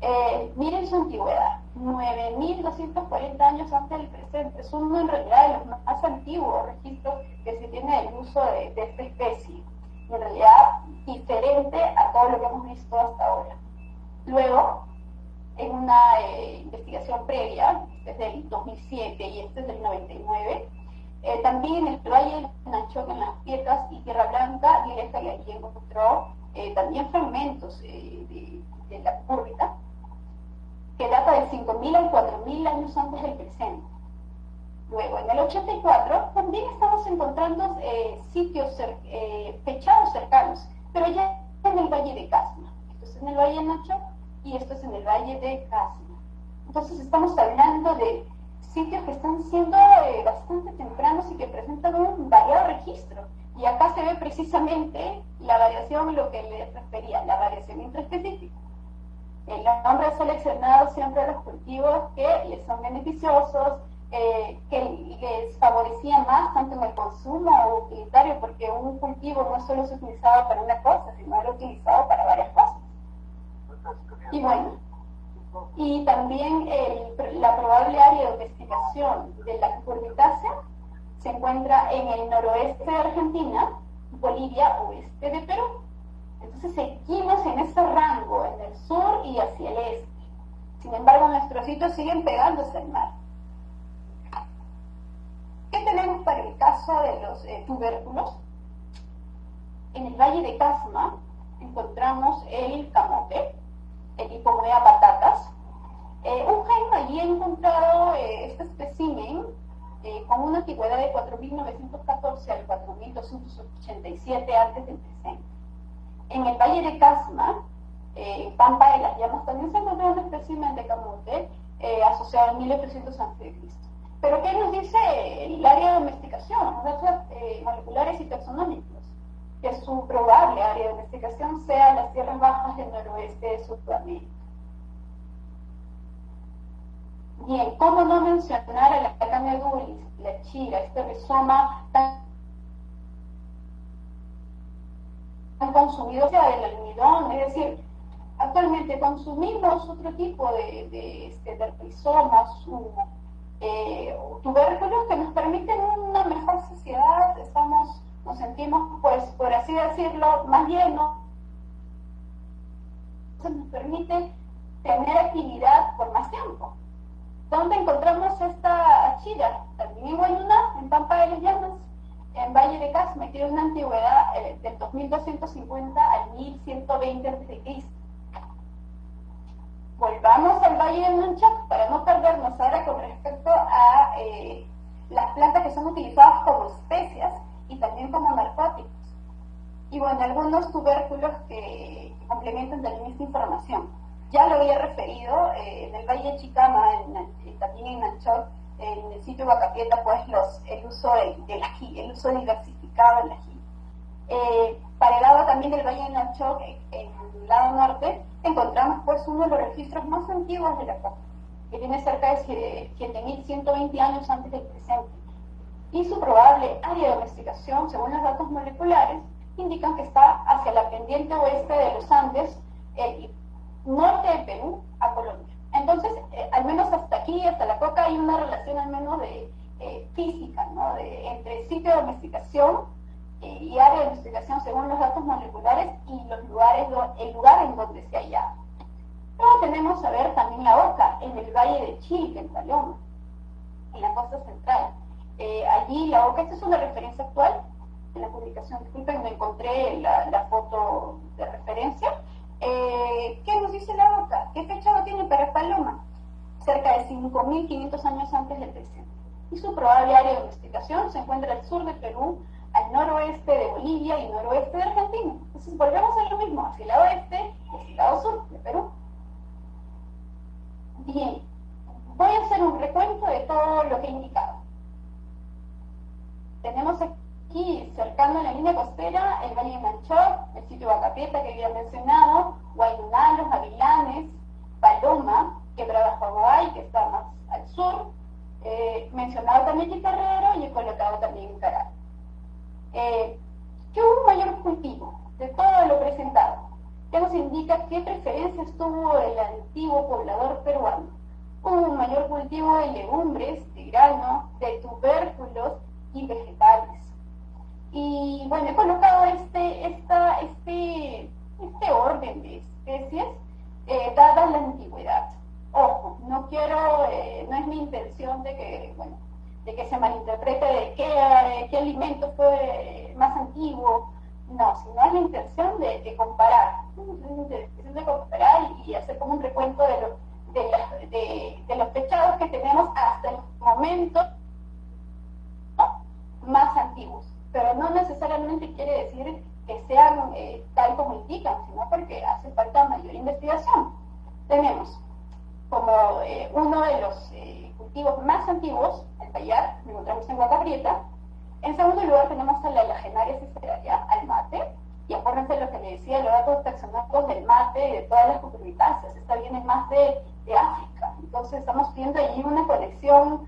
Eh, miren su antigüedad, 9.240 años antes del presente. Es uno en realidad de los más antiguos registros que se tiene del uso de, esta especie. En realidad, diferente a todo lo que hemos visto hasta ahora. Luego, en una eh, investigación previa, desde el 2007 y este es del 99, eh, también el Valle de Nacho en las Piedras y Tierra Blanca, directa y allí encontró eh, también fragmentos eh, de, la cúrbita que data de 5.000 a 4.000 años antes del presente. Luego, en el 84, también estamos encontrando sitios fechados cercanos, pero ya en el Valle de Casma. Esto es en el Valle de Nacho y esto es en el Valle de Casma. Entonces estamos hablando de sitios que están siendo eh, bastante tempranos y que presentan un variado registro. Y acá se ve precisamente la variación, lo que les refería, la variación intraespecífica. El hombre ha seleccionado siempre los cultivos que les son beneficiosos, eh, que les favorecían más tanto en el consumo o utilitario, porque un cultivo no solo se utilizaba para una cosa, sino era utilizado para varias cosas. Y bueno, y también la probable área de investigación de la cucurbitácea se encuentra en el noroeste de Argentina, Bolivia, oeste de Perú. Entonces seguimos en ese rango, en el sur y hacia el este. Sin embargo, nuestros sitios siguen pegándose al mar. ¿Qué tenemos para el caso de los eh, tubérculos? En el valle de Casma encontramos el camote, hipomoea patatas. Eh, un gen allí ha encontrado eh, este espécimen eh, con una antigüedad de 4.914 al 4.287 antes del presente. En el Valle de Casma, en Pampa de las Llamas, también se encontró un espécimen de camote asociado al 1800 a.C. Pero ¿qué nos dice el área de domesticación? Los datos moleculares y taxonómicos que su probable área de investigación sea las tierras bajas del noroeste de Sudamérica. Bien, ¿cómo no mencionar a la camedulis, la chira, este rizoma tan, consumido sea del almidón? Es decir, actualmente consumimos otro tipo de, de, este, de rizomas, eh, tubérculos que nos permiten una mejor sociedad, estamos nos sentimos, pues, por así decirlo, más llenos, nos permite tener actividad por más tiempo. ¿Dónde encontramos esta achira? También en Guayuná, en Pampa de las Llamas, en Valle de Casma, tiene una antigüedad eh, del 2250 al 1120 a.C. Volvamos al Valle de Nunchac para no perdernos ahora con respecto a eh, las plantas que son utilizadas como especias y también como narcóticos. Y bueno, algunos tubérculos que, complementan también esta información. Ya lo había referido, eh, en el Valle de Chicama, también en Nanchoc, en el sitio Huacapieta, pues los, el uso del, ají, el uso diversificado del ají. Eh, para el lado también del Valle de Nanchoc, en el lado norte, encontramos pues uno de los registros más antiguos de la costa, que tiene cerca de 7.120 años antes del presente. Y su probable área de domesticación, según los datos moleculares, indican que está hacia la pendiente oeste de los Andes, el norte de Perú a Colombia. Entonces, eh, al menos hasta aquí, hasta la coca, hay una relación al menos de eh, física, ¿no? De, entre sitio de domesticación eh, y área de domesticación según los datos moleculares y los lugares, el lugar en donde se halla. Luego tenemos a ver también la oca en el valle de Chile, en Paloma, en la costa central. Allí la oca, esta es una referencia actual, en la publicación, disculpen, me encontré la, foto de referencia. Eh, ¿Qué nos dice la OCA? ¿Qué fecha lo tiene para Paloma? Cerca de 5.500 años antes del presente. Y su probable área de investigación se encuentra al sur de Perú, al noroeste de Bolivia y noroeste de Argentina. Entonces volvemos a lo mismo, hacia el lado oeste y hacia el lado sur de Perú. Bien, voy a hacer un recuento de todo lo que he indicado. Tenemos aquí cercano a la línea costera, el Valle de Manchor, el sitio Bacapieta que había mencionado, Guayuná, Los Avilanes, Paloma, Quebrada Jaguay, que está más al sur, eh, mencionado también Chicarrero y he colocado también Caral. Eh, ¿Qué hubo un mayor cultivo de todo lo presentado? ¿Qué nos indica qué preferencias tuvo el antiguo poblador peruano? Hubo un mayor cultivo de legumbres, de grano, de tubérculos y vegetales. Y bueno, he colocado este, esta, este, este orden de especies eh, la antigüedad. Ojo, no quiero, eh, no es mi intención de que, bueno, de que se malinterprete de qué, eh, qué alimento fue más antiguo, no, sino es la intención de, comparar, de, comparar y, hacer como un recuento de, de, de, los pechados que tenemos hasta el momento más antiguos pero no necesariamente quiere decir que sean eh, tal como indican, sino porque hace falta mayor investigación. Tenemos como eh, uno de los eh, cultivos más antiguos, el payar, lo encontramos en Guacaprieta. En segundo lugar tenemos a la lagenaria ciceraria, al mate, y acuérdense lo que le decía, los datos taxonómicos del mate y de todas las cucurbitáceas, esta viene más de, de África. Entonces estamos viendo allí una conexión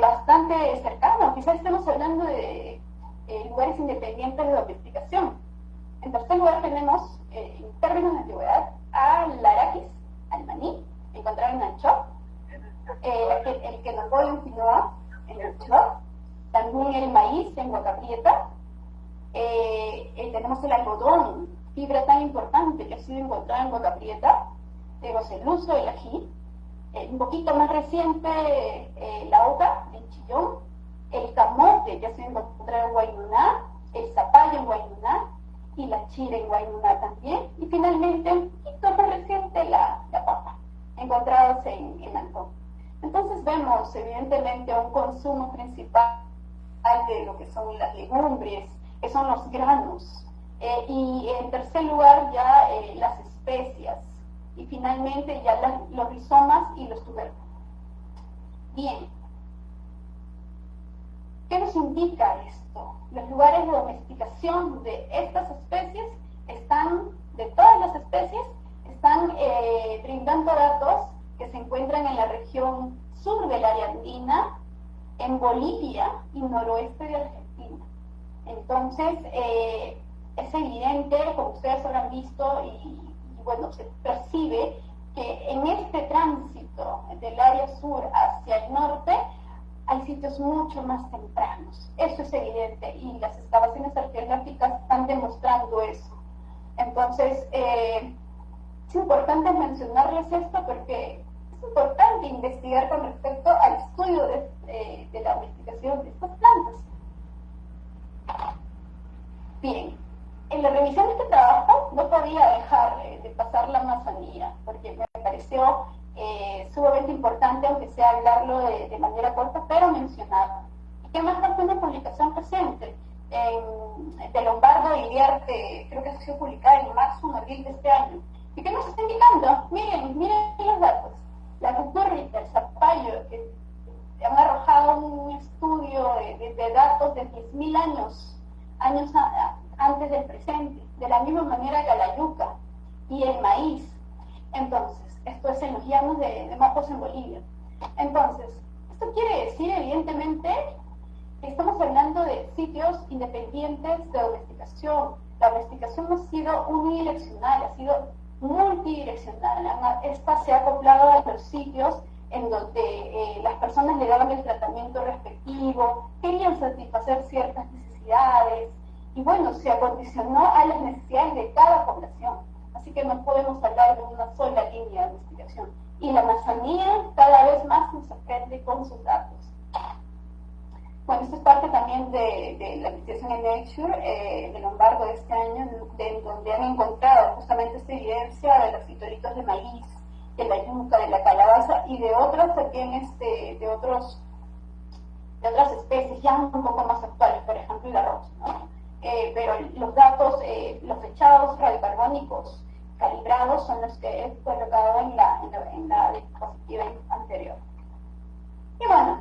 bastante cercana, quizás estemos hablando de eh, lugares independientes de domesticación. En tercer lugar tenemos, eh, en términos de antigüedad, al araquis, al maní, encontrado en Ancho, eh, el, que nos voy en quinoa, en Ancho, también el maíz en Huacaprieta, tenemos el algodón, fibra tan importante que ha sido encontrada en Huacaprieta, tenemos el uso del ají, un poquito más reciente la hoja en Chillón, el camote que se encuentra en Guayuná, el zapallo en Guayuná y la chile en Guayuná también. Y finalmente, un poquito más reciente, la, papa, encontrados en, en Entonces vemos evidentemente un consumo principal de lo que son las legumbres, que son los granos. Eh, y en tercer lugar ya eh, las especias. Y finalmente ya los rizomas y los tubérculos. Bien, ¿Qué nos indica esto? Los lugares de domesticación de estas especies están, de todas las especies, están eh, brindando datos que se encuentran en la región sur del área andina, en Bolivia y noroeste de Argentina. Entonces, eh, es evidente, como ustedes habrán visto, y, bueno, se percibe que en este tránsito del área sur hacia el norte, hay sitios mucho más tempranos. Eso es evidente y las excavaciones arqueológicas están demostrando eso. Entonces, eh, Es importante mencionarles esto porque es importante investigar con respecto al estudio de, de la investigación de estas plantas. Bien, en la revisión de este trabajo no podía dejar de pasar la Amazonía, porque me pareció eh, sumamente importante, aunque sea hablarlo de, manera corta, pero mencionarlo. ¿Y qué más fue una publicación reciente? de Lombardo y Iriarte, creo que ha sido publicada en marzo o abril de este año. ¿Y qué nos está indicando? Miren, miren los datos. La cucurrita, el zapallo, que han arrojado un estudio de, datos de 10.000 años, años antes del presente, de la misma manera que la yuca y el maíz. Entonces, esto es en los llanos de, de Mapos en Bolivia. Entonces, esto quiere decir, evidentemente, que estamos hablando de sitios independientes de domesticación. La domesticación no ha sido unidireccional, ha sido multidireccional. Esta se ha acoplado a los sitios en donde eh, las personas le daban el tratamiento respectivo, querían satisfacer ciertas necesidades, y bueno, se acondicionó a las necesidades de cada población. Así que no podemos hablar de una sola línea de investigación. Y la Amazonía cada vez más nos sorprende con sus datos. Bueno, esto es parte también de, la investigación en Nature eh, de Lombardo de este año, de, donde han encontrado justamente esta evidencia de los fitoritos de maíz, de la yuca, de la calabaza y de otras también, este, de otros de otras especies ya un poco más actuales, por ejemplo el arroz. ¿no? Eh, pero los datos, eh, los fechados radiocarbónicos calibrados son los que he colocado en la, en la, diapositiva anterior. Y bueno,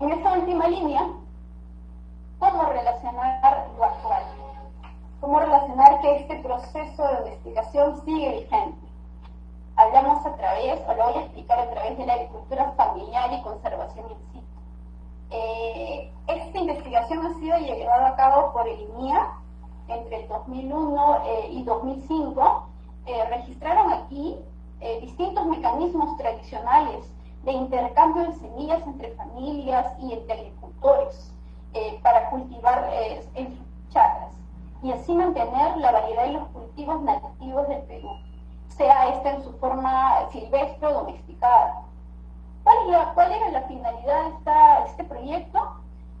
en esta última línea, ¿cómo relacionar lo actual? ¿Cómo relacionar que este proceso de investigación sigue vigente? Hablamos a través, o lo voy a explicar a través de la agricultura familiar y conservación eh, esta investigación ha sido llevada a cabo por el INIA entre el 2001 eh, y 2005. Eh, registraron aquí distintos mecanismos tradicionales de intercambio de semillas entre familias y entre agricultores para cultivar en sus chacras y así mantener la variedad de los cultivos nativos del Perú, sea esta en su forma silvestre o domesticada. ¿Cuál, era la finalidad de este proyecto?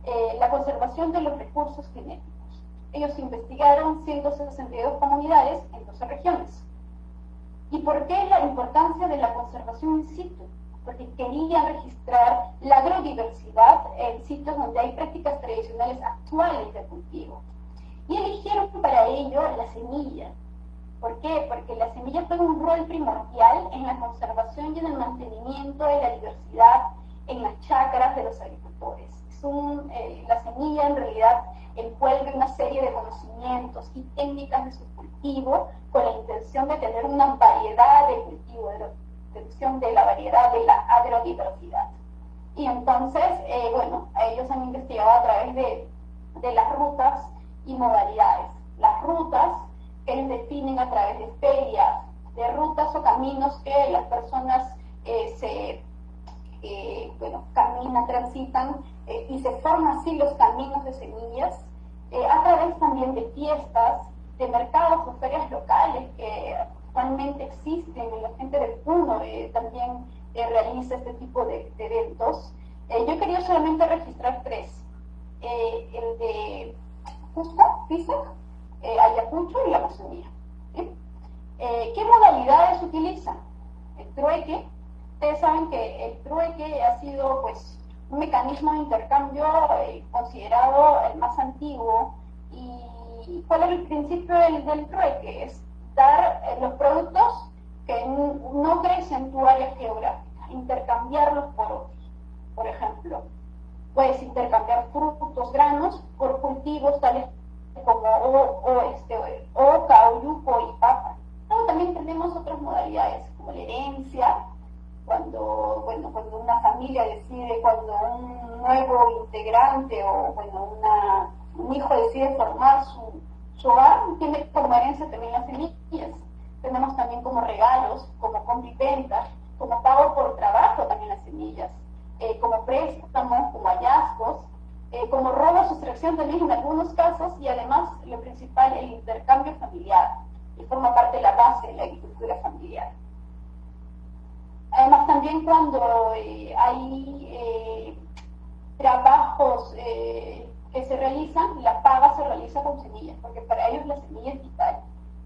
Eh, la conservación de los recursos genéticos. Ellos investigaron 162 comunidades en 12 regiones. ¿Y por qué la importancia de la conservación in situ? Porque querían registrar la agrodiversidad en sitios donde hay prácticas tradicionales actuales de cultivo. Y eligieron para ello la semilla, ¿Por qué? Porque la semilla juega un rol primordial en la conservación y en el mantenimiento de la diversidad en las chacras de los agricultores. Eh, la semilla en realidad envuelve una serie de conocimientos y técnicas de su cultivo con la intención de tener una variedad de cultivo, de la de la variedad de la agrodiversidad. Y entonces, eh, bueno, ellos han investigado a través de, de las rutas y modalidades. Las rutas que definen a través de ferias, de rutas o caminos que las personas eh, se, eh, bueno, caminan, transitan eh, y se forman así los caminos de semillas, a través también de fiestas, de mercados o ferias locales que actualmente existen, y la gente del Puno también realiza este tipo de, eventos. yo quería solamente registrar tres. el de Justo, FISEC, eh, Ayacucho y la Amazonía. Eh, ¿Qué modalidades utilizan? El trueque. Ustedes saben que el trueque ha sido pues un mecanismo de intercambio eh, considerado el más antiguo. ¿Y cuál es el principio del, trueque? Es dar los productos que no crecen en tu área geográfica, intercambiarlos por otros. Por ejemplo, puedes intercambiar frutos, granos por cultivos tales como o, o, este, oca, oyuco y papa. también tenemos otras modalidades, como la herencia, cuando, bueno, cuando una familia decide, cuando un nuevo integrante o bueno, un hijo decide formar su, hogar, tiene como herencia también las semillas. Tenemos también como regalos, como compra como pago por trabajo también las semillas, eh, como préstamos, como hallazgos, eh, como robo, sustracción también en algunos casos y además lo principal, el intercambio familiar, que forma parte de la base de la agricultura familiar. Además, también cuando eh, hay eh, trabajos que se realizan, la paga se realiza con semillas, porque para ellos la semilla es vital.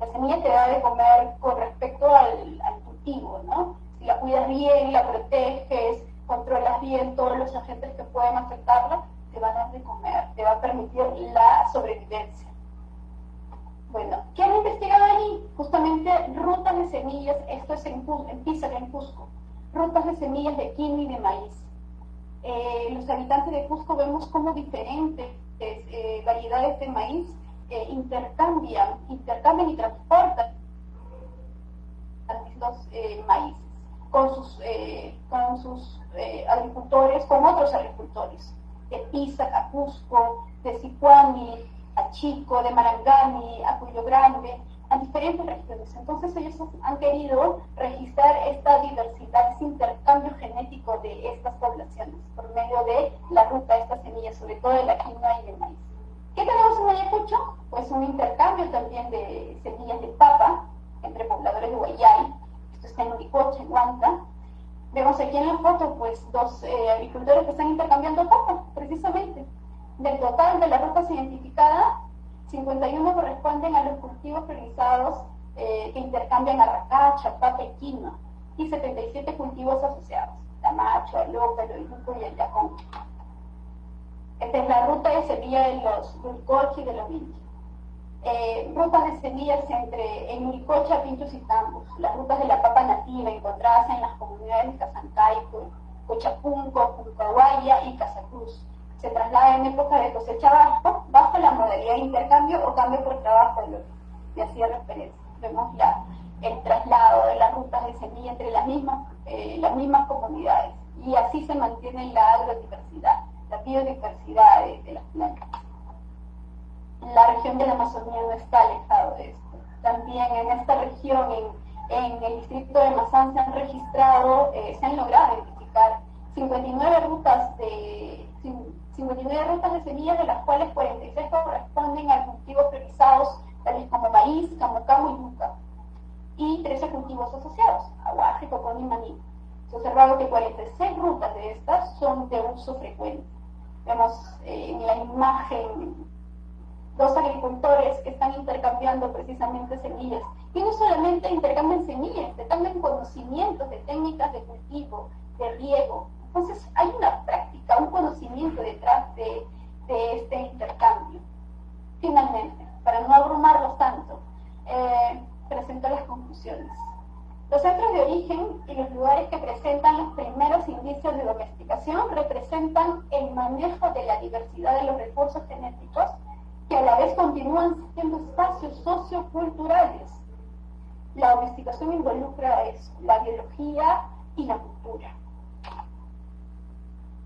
La semilla te da de comer con respecto al, al cultivo, ¿no? Si la cuidas bien, la proteges, controlas bien todos los agentes que pueden afectarla, te van a dar de comer, te va a permitir la sobrevivencia. Bueno, ¿qué han investigado allí? Justamente rutas de semillas, esto es en, en Pisa, en Cusco, rutas de semillas de quinoa y de maíz. Eh, los habitantes de Cusco vemos cómo diferentes eh, variedades de maíz eh, intercambian, intercambian y transportan los sus, con sus agricultores, con otros agricultores de Pisa, a Cusco, de Sicuani, a Chico, de Marangani, a Cuyo Grande, a diferentes regiones. Entonces ellos han querido registrar esta diversidad, este intercambio genético de estas poblaciones por medio de la ruta de estas semillas, sobre todo de la quinoa y del maíz. ¿Qué tenemos en Ayacucho? Pues un intercambio también de semillas de papa entre pobladores de Guayay, esto está en Uricocha, en Huanta. Vemos aquí en la foto pues dos eh, agricultores que están intercambiando papa, precisamente. Del total de las rutas identificadas, 51 corresponden a los cultivos priorizados eh, que intercambian arracacha, papa y quinoa, y 77 cultivos asociados, tamacho, alópelo, yuco y el yacón. Esta es la ruta de semilla de los y de los Vinchos. Eh, rutas de semillas entre en Uricocha, Pinchos y Tambos, las rutas de la papa nativa encontradas en las comunidades de Casancaico, Cochapunco, Puncahuaya y Casacruz se traslada en época de cosecha bajo, bajo la modalidad de intercambio o cambio por trabajo, lo que hacía referencia. Vemos el traslado de las rutas de semilla entre las mismas, eh, las mismas comunidades y así se mantiene la agrodiversidad, la biodiversidad de, las plantas. La región de la Amazonía no está alejado de esto. También en esta región, en, el distrito de Mazán, se han registrado, eh, se han logrado identificar 59 rutas de 59 rutas de semillas, de las cuales 46 corresponden a cultivos priorizados, tales como maíz, camucamo y yuca, y 13 cultivos asociados, aguaje, cocón y maní. Se ha observado que 46 rutas de estas son de uso frecuente. Vemos eh, en la imagen dos agricultores que están intercambiando precisamente semillas. Y no solamente intercambian semillas, intercambian conocimientos de técnicas de cultivo, de riego, entonces hay una práctica, un conocimiento detrás de, este intercambio. Finalmente, para no abrumarlos tanto, eh, presento las conclusiones. Los centros de origen y los lugares que presentan los primeros indicios de domesticación representan el manejo de la diversidad de los recursos genéticos que a la vez continúan siendo espacios socioculturales. La domesticación involucra eso, la biología y la cultura.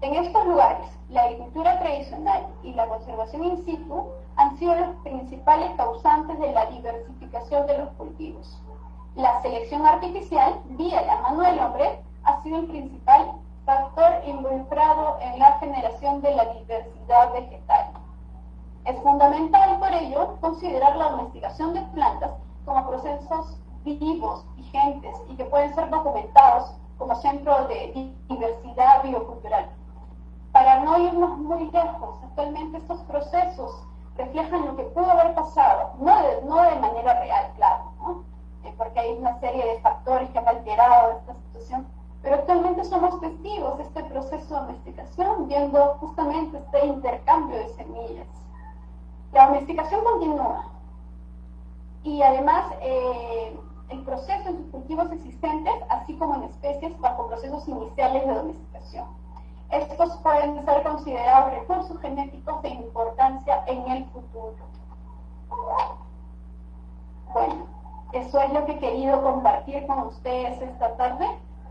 En estos lugares, la agricultura tradicional y la conservación in situ han sido los principales causantes de la diversificación de los cultivos. La selección artificial, vía la mano del hombre, ha sido el principal factor involucrado en la generación de la diversidad vegetal. Es fundamental, por ello, considerar la domesticación de plantas como procesos vivos, vigentes y que pueden ser documentados como centro de diversidad biocultural para no irnos muy lejos. Actualmente estos procesos reflejan lo que pudo haber pasado, no de, manera real, claro, eh, porque hay una serie de factores que han alterado esta situación, pero actualmente somos testigos de este proceso de domesticación, viendo justamente este intercambio de semillas. La domesticación continúa y además eh, el proceso en sus cultivos existentes, así como en especies bajo procesos iniciales de domesticación. Estos pueden ser considerados recursos genéticos de importancia en el futuro. Bueno, eso es lo que he querido compartir con ustedes esta tarde.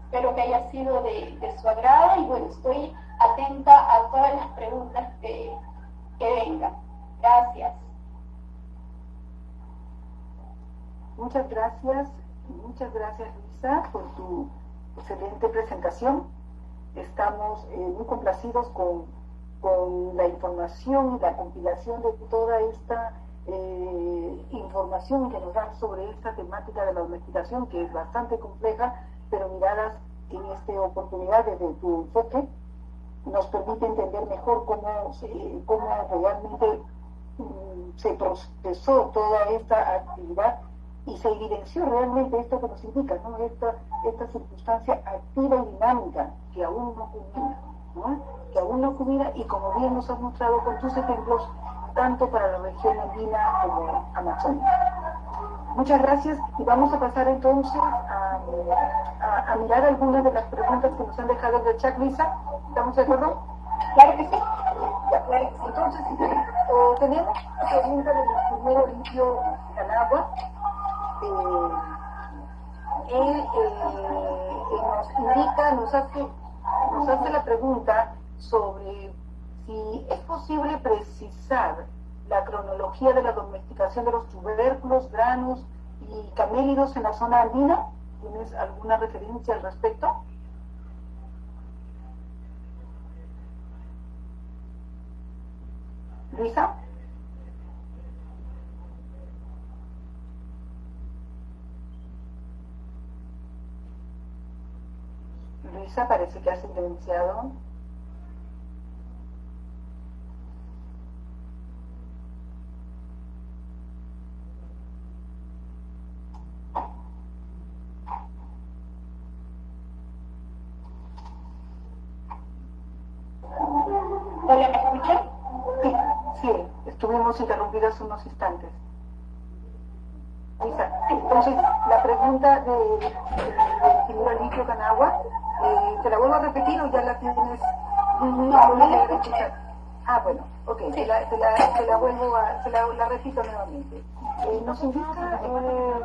Espero que haya sido de, su agrado y bueno, estoy atenta a todas las preguntas que, que vengan. Gracias. Muchas gracias, muchas gracias Luisa por tu excelente presentación estamos eh, muy complacidos con, la información y la compilación de toda esta eh, información que nos dan sobre esta temática de la domesticación, que es bastante compleja, pero miradas en esta oportunidad desde tu enfoque, nos permite entender mejor cómo, cómo realmente se procesó toda esta actividad y se evidenció realmente esto que nos indica, ¿no? esta, esta circunstancia activa y dinámica que aún no culmina, ¿no? que aún no culmina y como bien nos has mostrado con tus ejemplos, tanto para la región andina como amazónica. Muchas gracias y vamos a pasar entonces a, mirar algunas de las preguntas que nos han dejado en el chat, Lisa. ¿Estamos de acuerdo? Claro que sí. Entonces, eh, tenemos la pregunta del primero limpio Canagua. Eh, él nos indica, nos hace, nos hace la pregunta sobre si es posible precisar la cronología de la domesticación de los tubérculos, granos y camélidos en la zona andina. ¿Tienes alguna referencia al respecto? Luisa. Luisa parece que ha silenciado. Interrumpidas unos instantes. Entonces, la pregunta del de, señor Alicio Canagua, eh, ¿te la vuelvo a repetir o ya la tienes? No, no la escuchar. Ah, bueno, ok, te, la, te, la, te la vuelvo a, te la, la repito nuevamente. Eh, nos indica eh,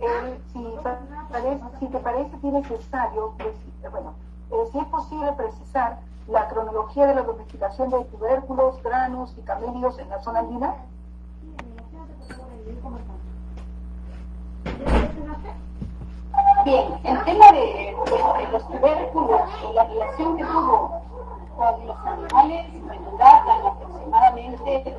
eh, si, parece, si te parece necesario, bueno, eh, si es posible precisar la cronología de la domesticación de tubérculos, granos y camélidos en la zona andina? Bien, el tema de, los tubérculos y la relación que tuvo con los animales, bueno, datan aproximadamente de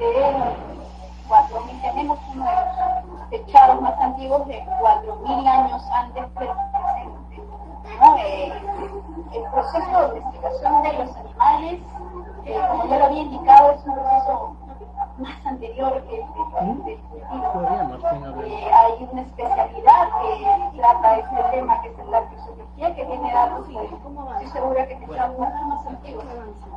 4.000, tenemos uno de los sospechados más antiguos de 4.000 años antes del presente. Eh, el proceso de domesticación de los animales, eh, como ya lo había indicado, es un proceso más anterior que el del cultivo. Eh, hay una especialidad que trata este tema, que es la fisiología, que tiene datos y estoy segura que son mucho más antiguos.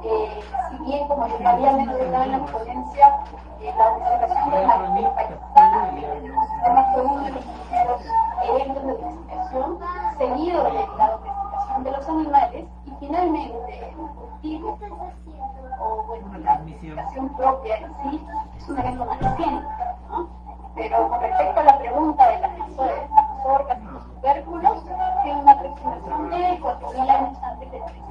Eh, si bien, como yo había mencionado en la ponencia, la observación de la Pakistán, el sistema fue uno de los primeros eventos de domesticación, seguido de la domesticación de los animales, y finalmente el cultivo o bueno, la domesticación propia en sí es un evento más reciente. ¿no? Pero con respecto a la pregunta de las orcas y los tubérculos, tiene una aproximación de 4.000 años antes de. Esa es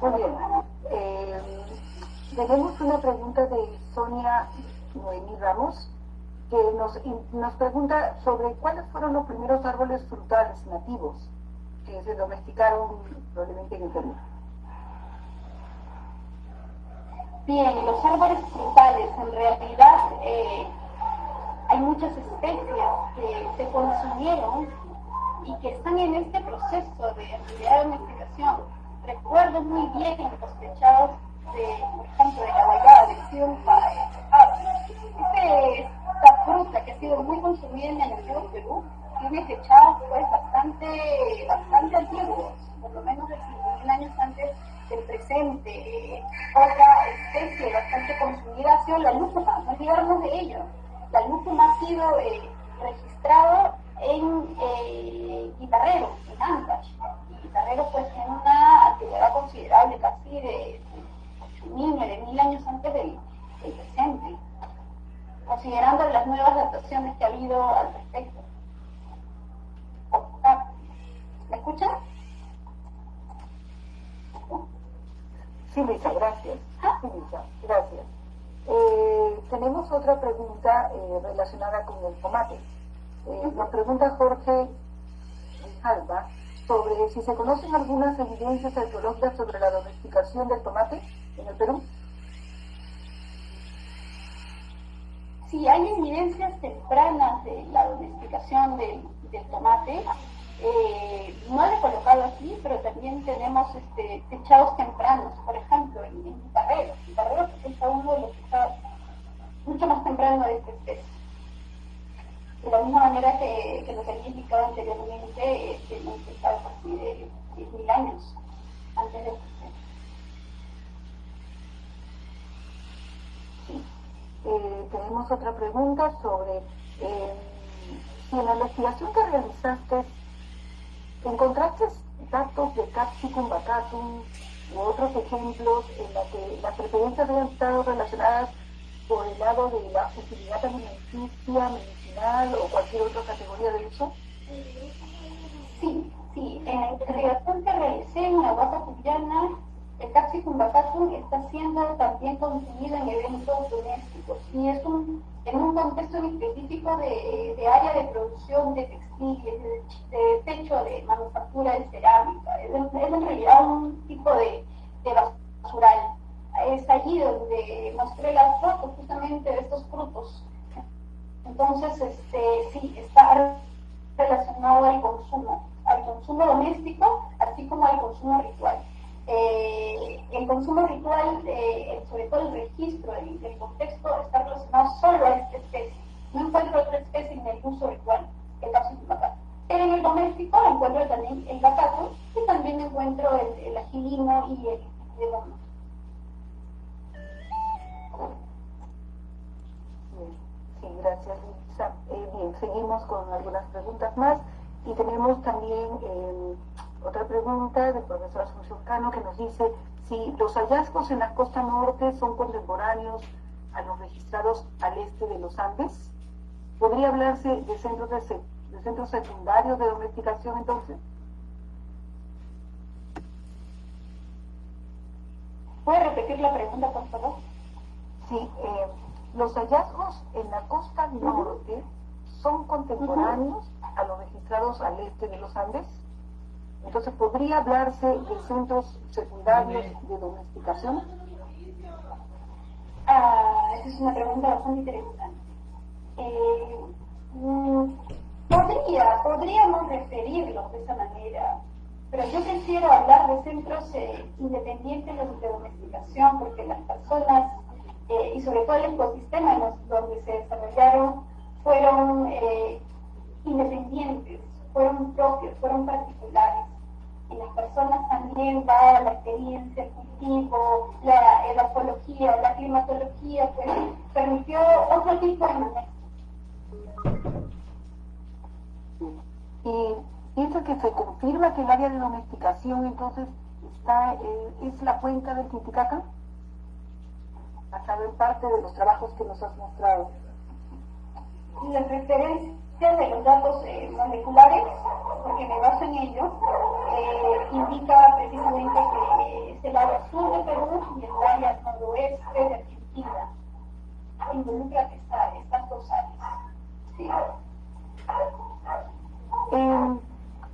Muy bien. Eh, tenemos una pregunta de Sonia Noemí Ramos que nos, nos pregunta sobre cuáles fueron los primeros árboles frutales nativos que se domesticaron probablemente en el Perú. Bien, los árboles frutales, en realidad eh, hay muchas especies que se consumieron y que están en este proceso de actividad domesticación. Recuerdo muy bien los sospechados de, por ejemplo, de la guayaba de Silva, este, esta fruta que ha sido muy consumida en el antiguo Perú, tiene fechados pues bastante, bastante antiguos, por lo menos de 5.000 años antes del presente. Otra especie bastante consumida ha sido la lúcuma, no olvidarnos de ello. La lúcuma ha sido eh, registrado en eh, Guitarrero, en Ancash. Guitarrero pues tiene una antigüedad considerable, casi de 8.000, 9.000 años antes del presente, considerando las nuevas adaptaciones que ha habido al respecto. ¿Me escuchan? Sí, Lisa, gracias. Sí, Lisa, gracias. Eh, tenemos otra pregunta eh, relacionada con el tomate. Eh, nos pregunta Jorge Alba sobre si se conocen algunas evidencias arqueológicas sobre la domesticación del tomate. en el Perú? Sí, hay evidencias tempranas de la domesticación del, tomate. Eh, no lo he colocado aquí, pero también tenemos este, techados tempranos, por ejemplo, en, en Guitarrero. Guitarrero es uno de los techados mucho más temprano de esta especie. De la misma manera que, que lo que había indicado anteriormente, este, hemos estado así de 10.000 años antes de Eh, tenemos otra pregunta sobre eh, si en la investigación que realizaste encontraste datos de Capsicum bacatum u otros ejemplos en los que las preferencias habían estado relacionadas por el lado de la utilidad alimenticia, medicinal o cualquier otra categoría de uso? Sí, sí. En la investigación que realicé en la vaca cubana, el Capsicum bacatum está siendo también consumido en eventos domésticos y es un, en un contexto específico de, de área de producción de textiles, de, de, techo de manufactura de cerámica. Es, es en realidad un tipo de, de basural es allí donde mostré las fotos justamente de estos frutos. Entonces, este, sí, está relacionado al consumo, al consumo doméstico, así como al consumo ritual. Eh, el consumo ritual, eh, sobre todo el registro del, del, contexto, está relacionado solo a esta especie. No encuentro otra especie en el uso ritual, el caso de. Pero en el doméstico encuentro también el bacato y también encuentro el, el agilino y el demonio. Sí, gracias, Lisa. Eh, bien, seguimos con algunas preguntas más y tenemos también eh, otra pregunta del profesor Asunción Cano que nos dice si los hallazgos en la costa norte son contemporáneos a los registrados al este de los Andes. ¿Podría hablarse de centros, de, de centros secundarios de domesticación entonces? ¿Puede repetir la pregunta, por favor? Sí, eh, los hallazgos en la costa norte son contemporáneos a los registrados al este de los Andes. Entonces, ¿podría hablarse de centros secundarios de domesticación? Ah, esa es una pregunta bastante interesante. Eh, podría, podríamos referirlo de esa manera, pero yo prefiero hablar de centros eh, independientes de domesticación porque las personas eh, y sobre todo el ecosistema en los, donde se desarrollaron fueron eh, independientes, fueron propios, fueron particulares. Las personas también va la experiencia, el cultivo, la edafología, la climatología, pues permitió otro tipo de manejo. Y pienso que se confirma que el área de domesticación entonces está, eh, es la cuenca del Titicaca basado en parte de los trabajos que nos has mostrado. Las referencias de los datos eh, moleculares, porque me baso en ellos, eh, indica precisamente que es el lado sur de Perú y el área noroeste de Argentina. Involucra esta, estas dos áreas. Eh,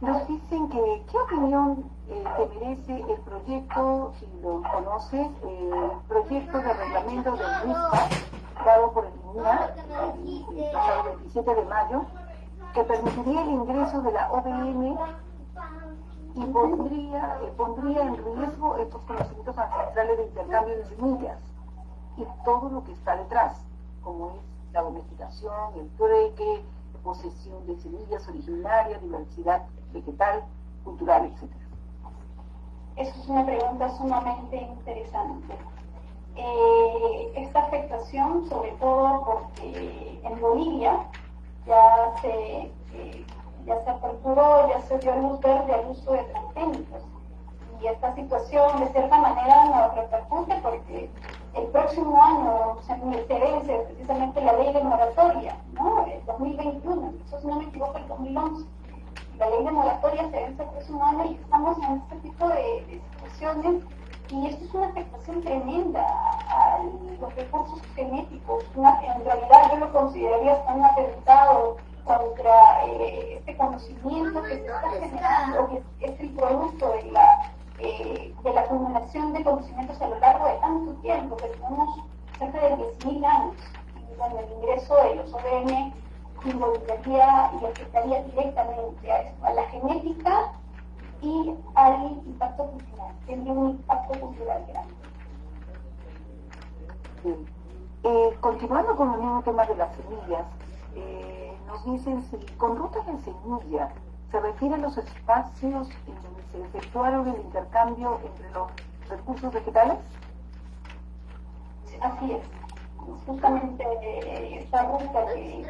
nos dicen que, ¿qué opinión eh, te merece el proyecto, si lo conoces, eh, el proyecto de reglamento del MISPA, dado por el INUA el pasado 27 de mayo, que permitiría el ingreso de la OBM y pondría, eh, pondría en riesgo estos conocimientos ancestrales de intercambio de semillas y todo lo que está detrás, como es la domesticación, el trueque, posesión de semillas originarias, diversidad vegetal, cultural, etc. Esa es una pregunta sumamente interesante. Eh, esta afectación, sobre todo porque en Bolivia ya se, eh, ya se aperturó, ya se dio luz verde al uso de transgénicos. Y esta situación, de cierta manera, nos repercute porque el próximo año se, vence precisamente la ley de moratoria, ¿no? El 2021, eso si no me equivoco, el 2011 la ley de moratoria se vence el próximo año y estamos en este tipo de situaciones y esto es una afectación tremenda a los recursos genéticos. Una, en realidad yo lo consideraría hasta un atentado contra eh, este conocimiento que se está generando, que es, el producto de la, eh, de la acumulación de conocimientos a lo largo de tantos ejemplo, que tenemos cerca de 10.000 años, y bueno, el ingreso de los ODM involucraría y afectaría directamente a, la genética y al impacto cultural, tendría un impacto cultural grande. Eh, continuando con el mismo tema de las semillas, eh, nos dicen si con rutas de semilla se refiere a los espacios en donde se efectuaron el intercambio entre los recursos vegetales. Así es. Justamente eh, esta ruta que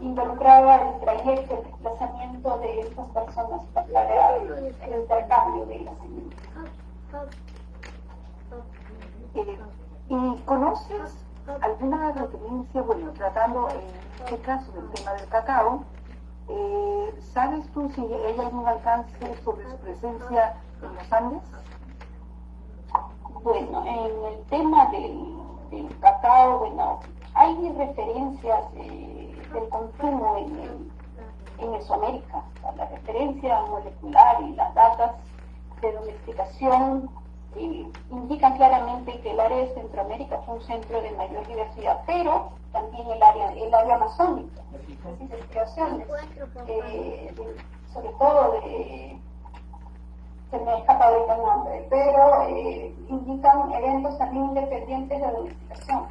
involucraba el trayecto, el desplazamiento de estas personas para el intercambio de las semillas. ¿Y conoces alguna referencia, bueno, tratando en este caso del tema del cacao, eh, ¿sabes tú si hay algún alcance sobre su presencia en los Andes? Bueno, en el tema del, cacao, bueno, hay referencias eh, del consumo en, en Mesoamérica, la referencia molecular y las datas de domesticación indican claramente que el área de Centroamérica fue un centro de mayor diversidad, pero también el área, el área amazónica, las investigaciones, eh, sobre todo de, se me ha escapado el nombre, pero eh, indican eventos también independientes de domesticación.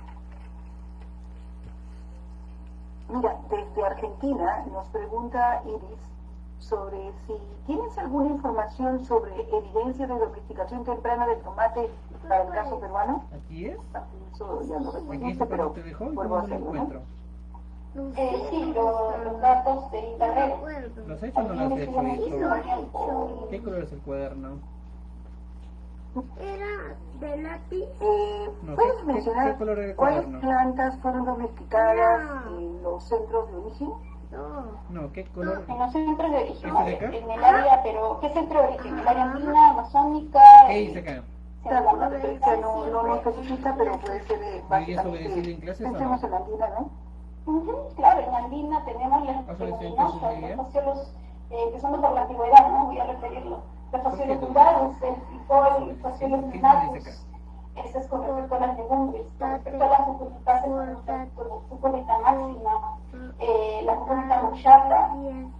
Mira, desde Argentina nos pregunta Iris sobre si tienes alguna información sobre evidencia de domesticación temprana del tomate para el caso peruano. Aquí es. Eso ya lo respondiste, pero te dejó vuelvo a hacerlo. encuentro. Eh, sí, los datos de internet. ¿Los has hecho o no los has hecho? ¿Qué color es el cuaderno? Era de lápiz. Eh, ¿Puedes mencionar cuáles plantas fueron domesticadas en los centros de origen? No. ¿qué color? En los centros de origen, en el área, pero ¿qué centro de origen? ¿El área andina, amazónica? ¿Qué dice acá? No, no, no especifica, pero puede ser de básicamente... ¿Y en clases Pensemos en la andina, ¿no? Claro, en andina tenemos las fasciolos eh, que son por la antigüedad, ¿no? Voy a referirlo. Los fasciolos rurales, el frijol, el fasciolos minatus, ese es con respecto a las legumbres. Con respecto a las cucurbitáceas, con respecto a la cucurita máxima, eh, la cucurita mochata.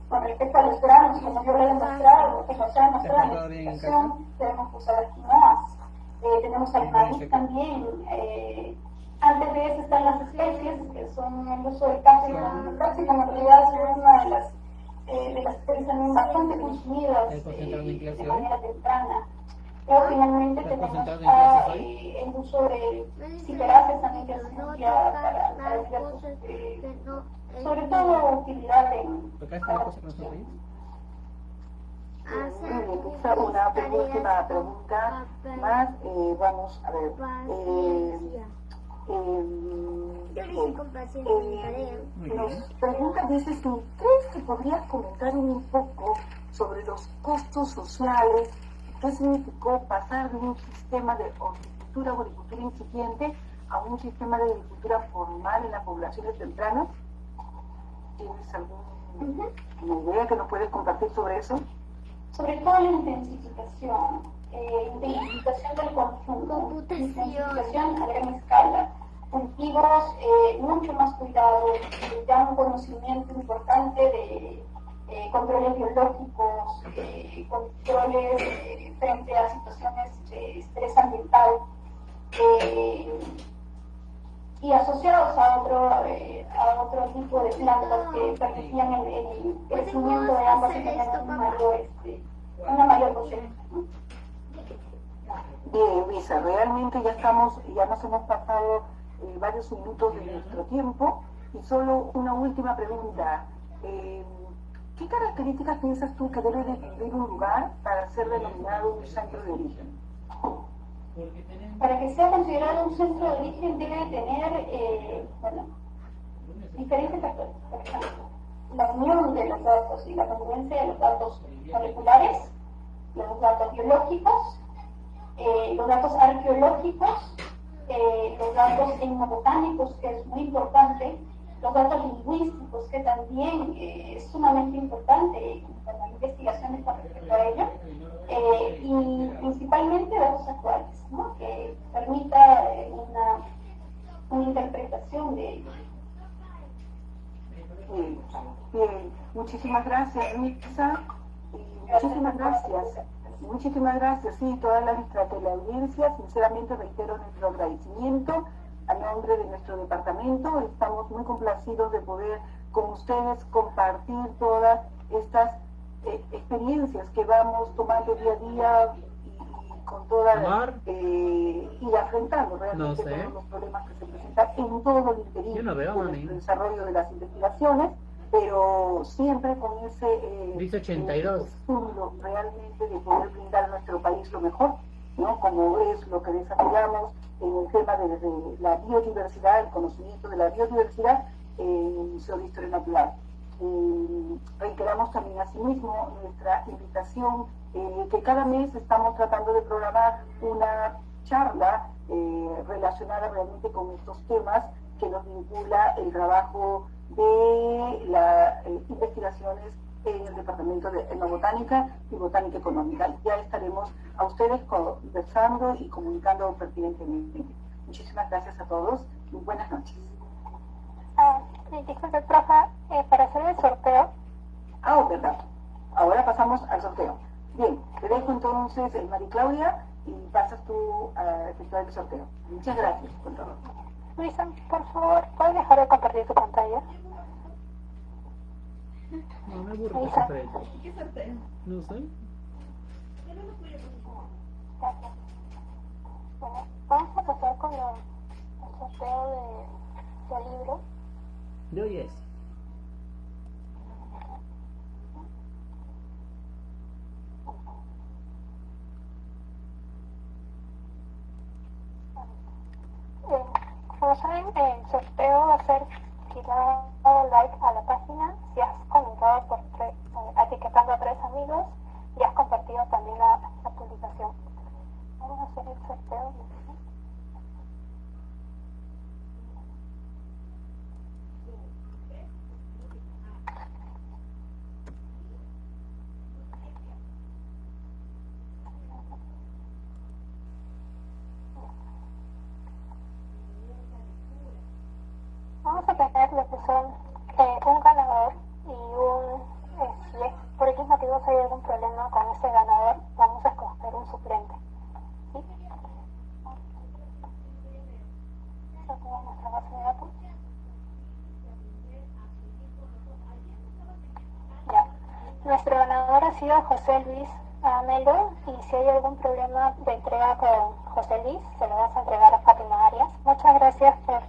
Con respecto a los granos, como yo lo he demostrado, que nos ha demostrado en la explicación, tenemos que usar quinoas. Eh, tenemos al maíz también. Eh, antes de eso están las especies, que son el uso del cápsicum. El cápsicum en realidad es una de las, eh, de las especies también bastante consumidas eh, de manera temprana. Pero finalmente tenemos ah, eh, el uso de ciperaces también que se emplea para, para diversos, eh, sobre todo utilidad en... Una última pregunta más, eh, vamos a ver. Eh, eh, nos pregunta, dice, si crees que podrías comentar un poco sobre los costos sociales ¿Qué significó pasar de un sistema de horticultura o agricultura incipiente a un sistema de agricultura formal en las poblaciones tempranas? ¿Tienes alguna idea que nos puedes compartir sobre eso? Sobre todo la intensificación, eh, intensificación del consumo, intensificación a gran escala, cultivos eh, mucho más cuidados, ya un conocimiento importante de eh, controles biológicos, eh, controles frente a situaciones de estrés ambiental y asociados a otro, a otro tipo de plantas que permitían el, crecimiento de ambas y tener este, una mayor cosecha. Bien, Luisa, realmente ya estamos, ya nos hemos pasado varios minutos de nuestro tiempo y solo una última pregunta. ¿Qué características piensas tú que debe de cumplir un lugar para ser denominado un centro de origen? Para que sea considerado un centro de origen debe tener, eh, bueno, diferentes factores. La unión de los datos y la congruencia de los datos moleculares, los datos biológicos, eh, los datos arqueológicos, eh, los datos etnobotánicos, que es muy importante, los datos lingüísticos, que también eh, es sumamente importante con las investigaciones con respecto a ello, y principalmente datos actuales, ¿no? que permita una, una, interpretación de ello. Muchísimas gracias, Mixa. Muchísimas gracias. Muchísimas gracias, sí, toda la, la audiencia. Sinceramente reitero nuestro agradecimiento a nombre de nuestro departamento. Estamos muy complacidos de poder con ustedes compartir todas estas eh, experiencias que vamos tomando día a día y, con toda eh, y afrontando realmente todos los problemas que se presentan en todo el interior el desarrollo de las investigaciones pero siempre con ese eh, Dice 82. realmente de poder brindar a nuestro país lo mejor, ¿no? Como es lo que desarrollamos en el tema de, la biodiversidad, el conocimiento de la biodiversidad en el Museo de Historia Natural. Eh, reiteramos también asimismo nuestra invitación eh, que cada mes estamos tratando de programar una charla eh, relacionada realmente con estos temas que nos vincula el trabajo de las eh, investigaciones en el Departamento de Etnobotánica y Botánica Económica. Ya estaremos a ustedes conversando y comunicando pertinentemente. Muchísimas gracias a todos y buenas noches. Ah, disculpe, profe, eh, para hacer el sorteo. Ah, oh, verdad. Ahora pasamos al sorteo. Bien, te dejo entonces, el María Claudia, y pasas tú a efectuar el sorteo. Muchas gracias, todo. Luisa, por favor, ¿puedes dejar de compartir tu pantalla? No me aburro ¿Qué sorteo? No sé. Gracias. Bueno, vamos a pasar con el sorteo de, del libro. De hoy como saben, el sorteo va a ser si le dado like a la página, si has comentado por eh, etiquetando a tres amigos y has compartido también la, publicación. Vamos a hacer el sorteo a tener lo que son eh, un ganador y un, eh, si es, por X motivos hay algún problema con ese ganador, vamos a escoger un suplente. ¿sí? nuestra base de datos. Ya. Nuestro José Luis Amelo y si hay algún problema de entrega con José Luis, se lo vas a entregar a Fátima Arias. Muchas gracias por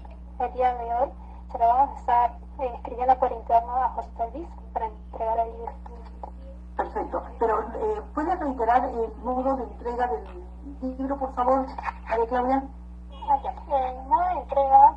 el día de hoy se lo vamos a estar eh, escribiendo por interno a José Luis para entregar el libro. Perfecto, pero eh, ¿puede reiterar el modo de entrega del libro, por favor, María Claudia? Ah, el modo de entrega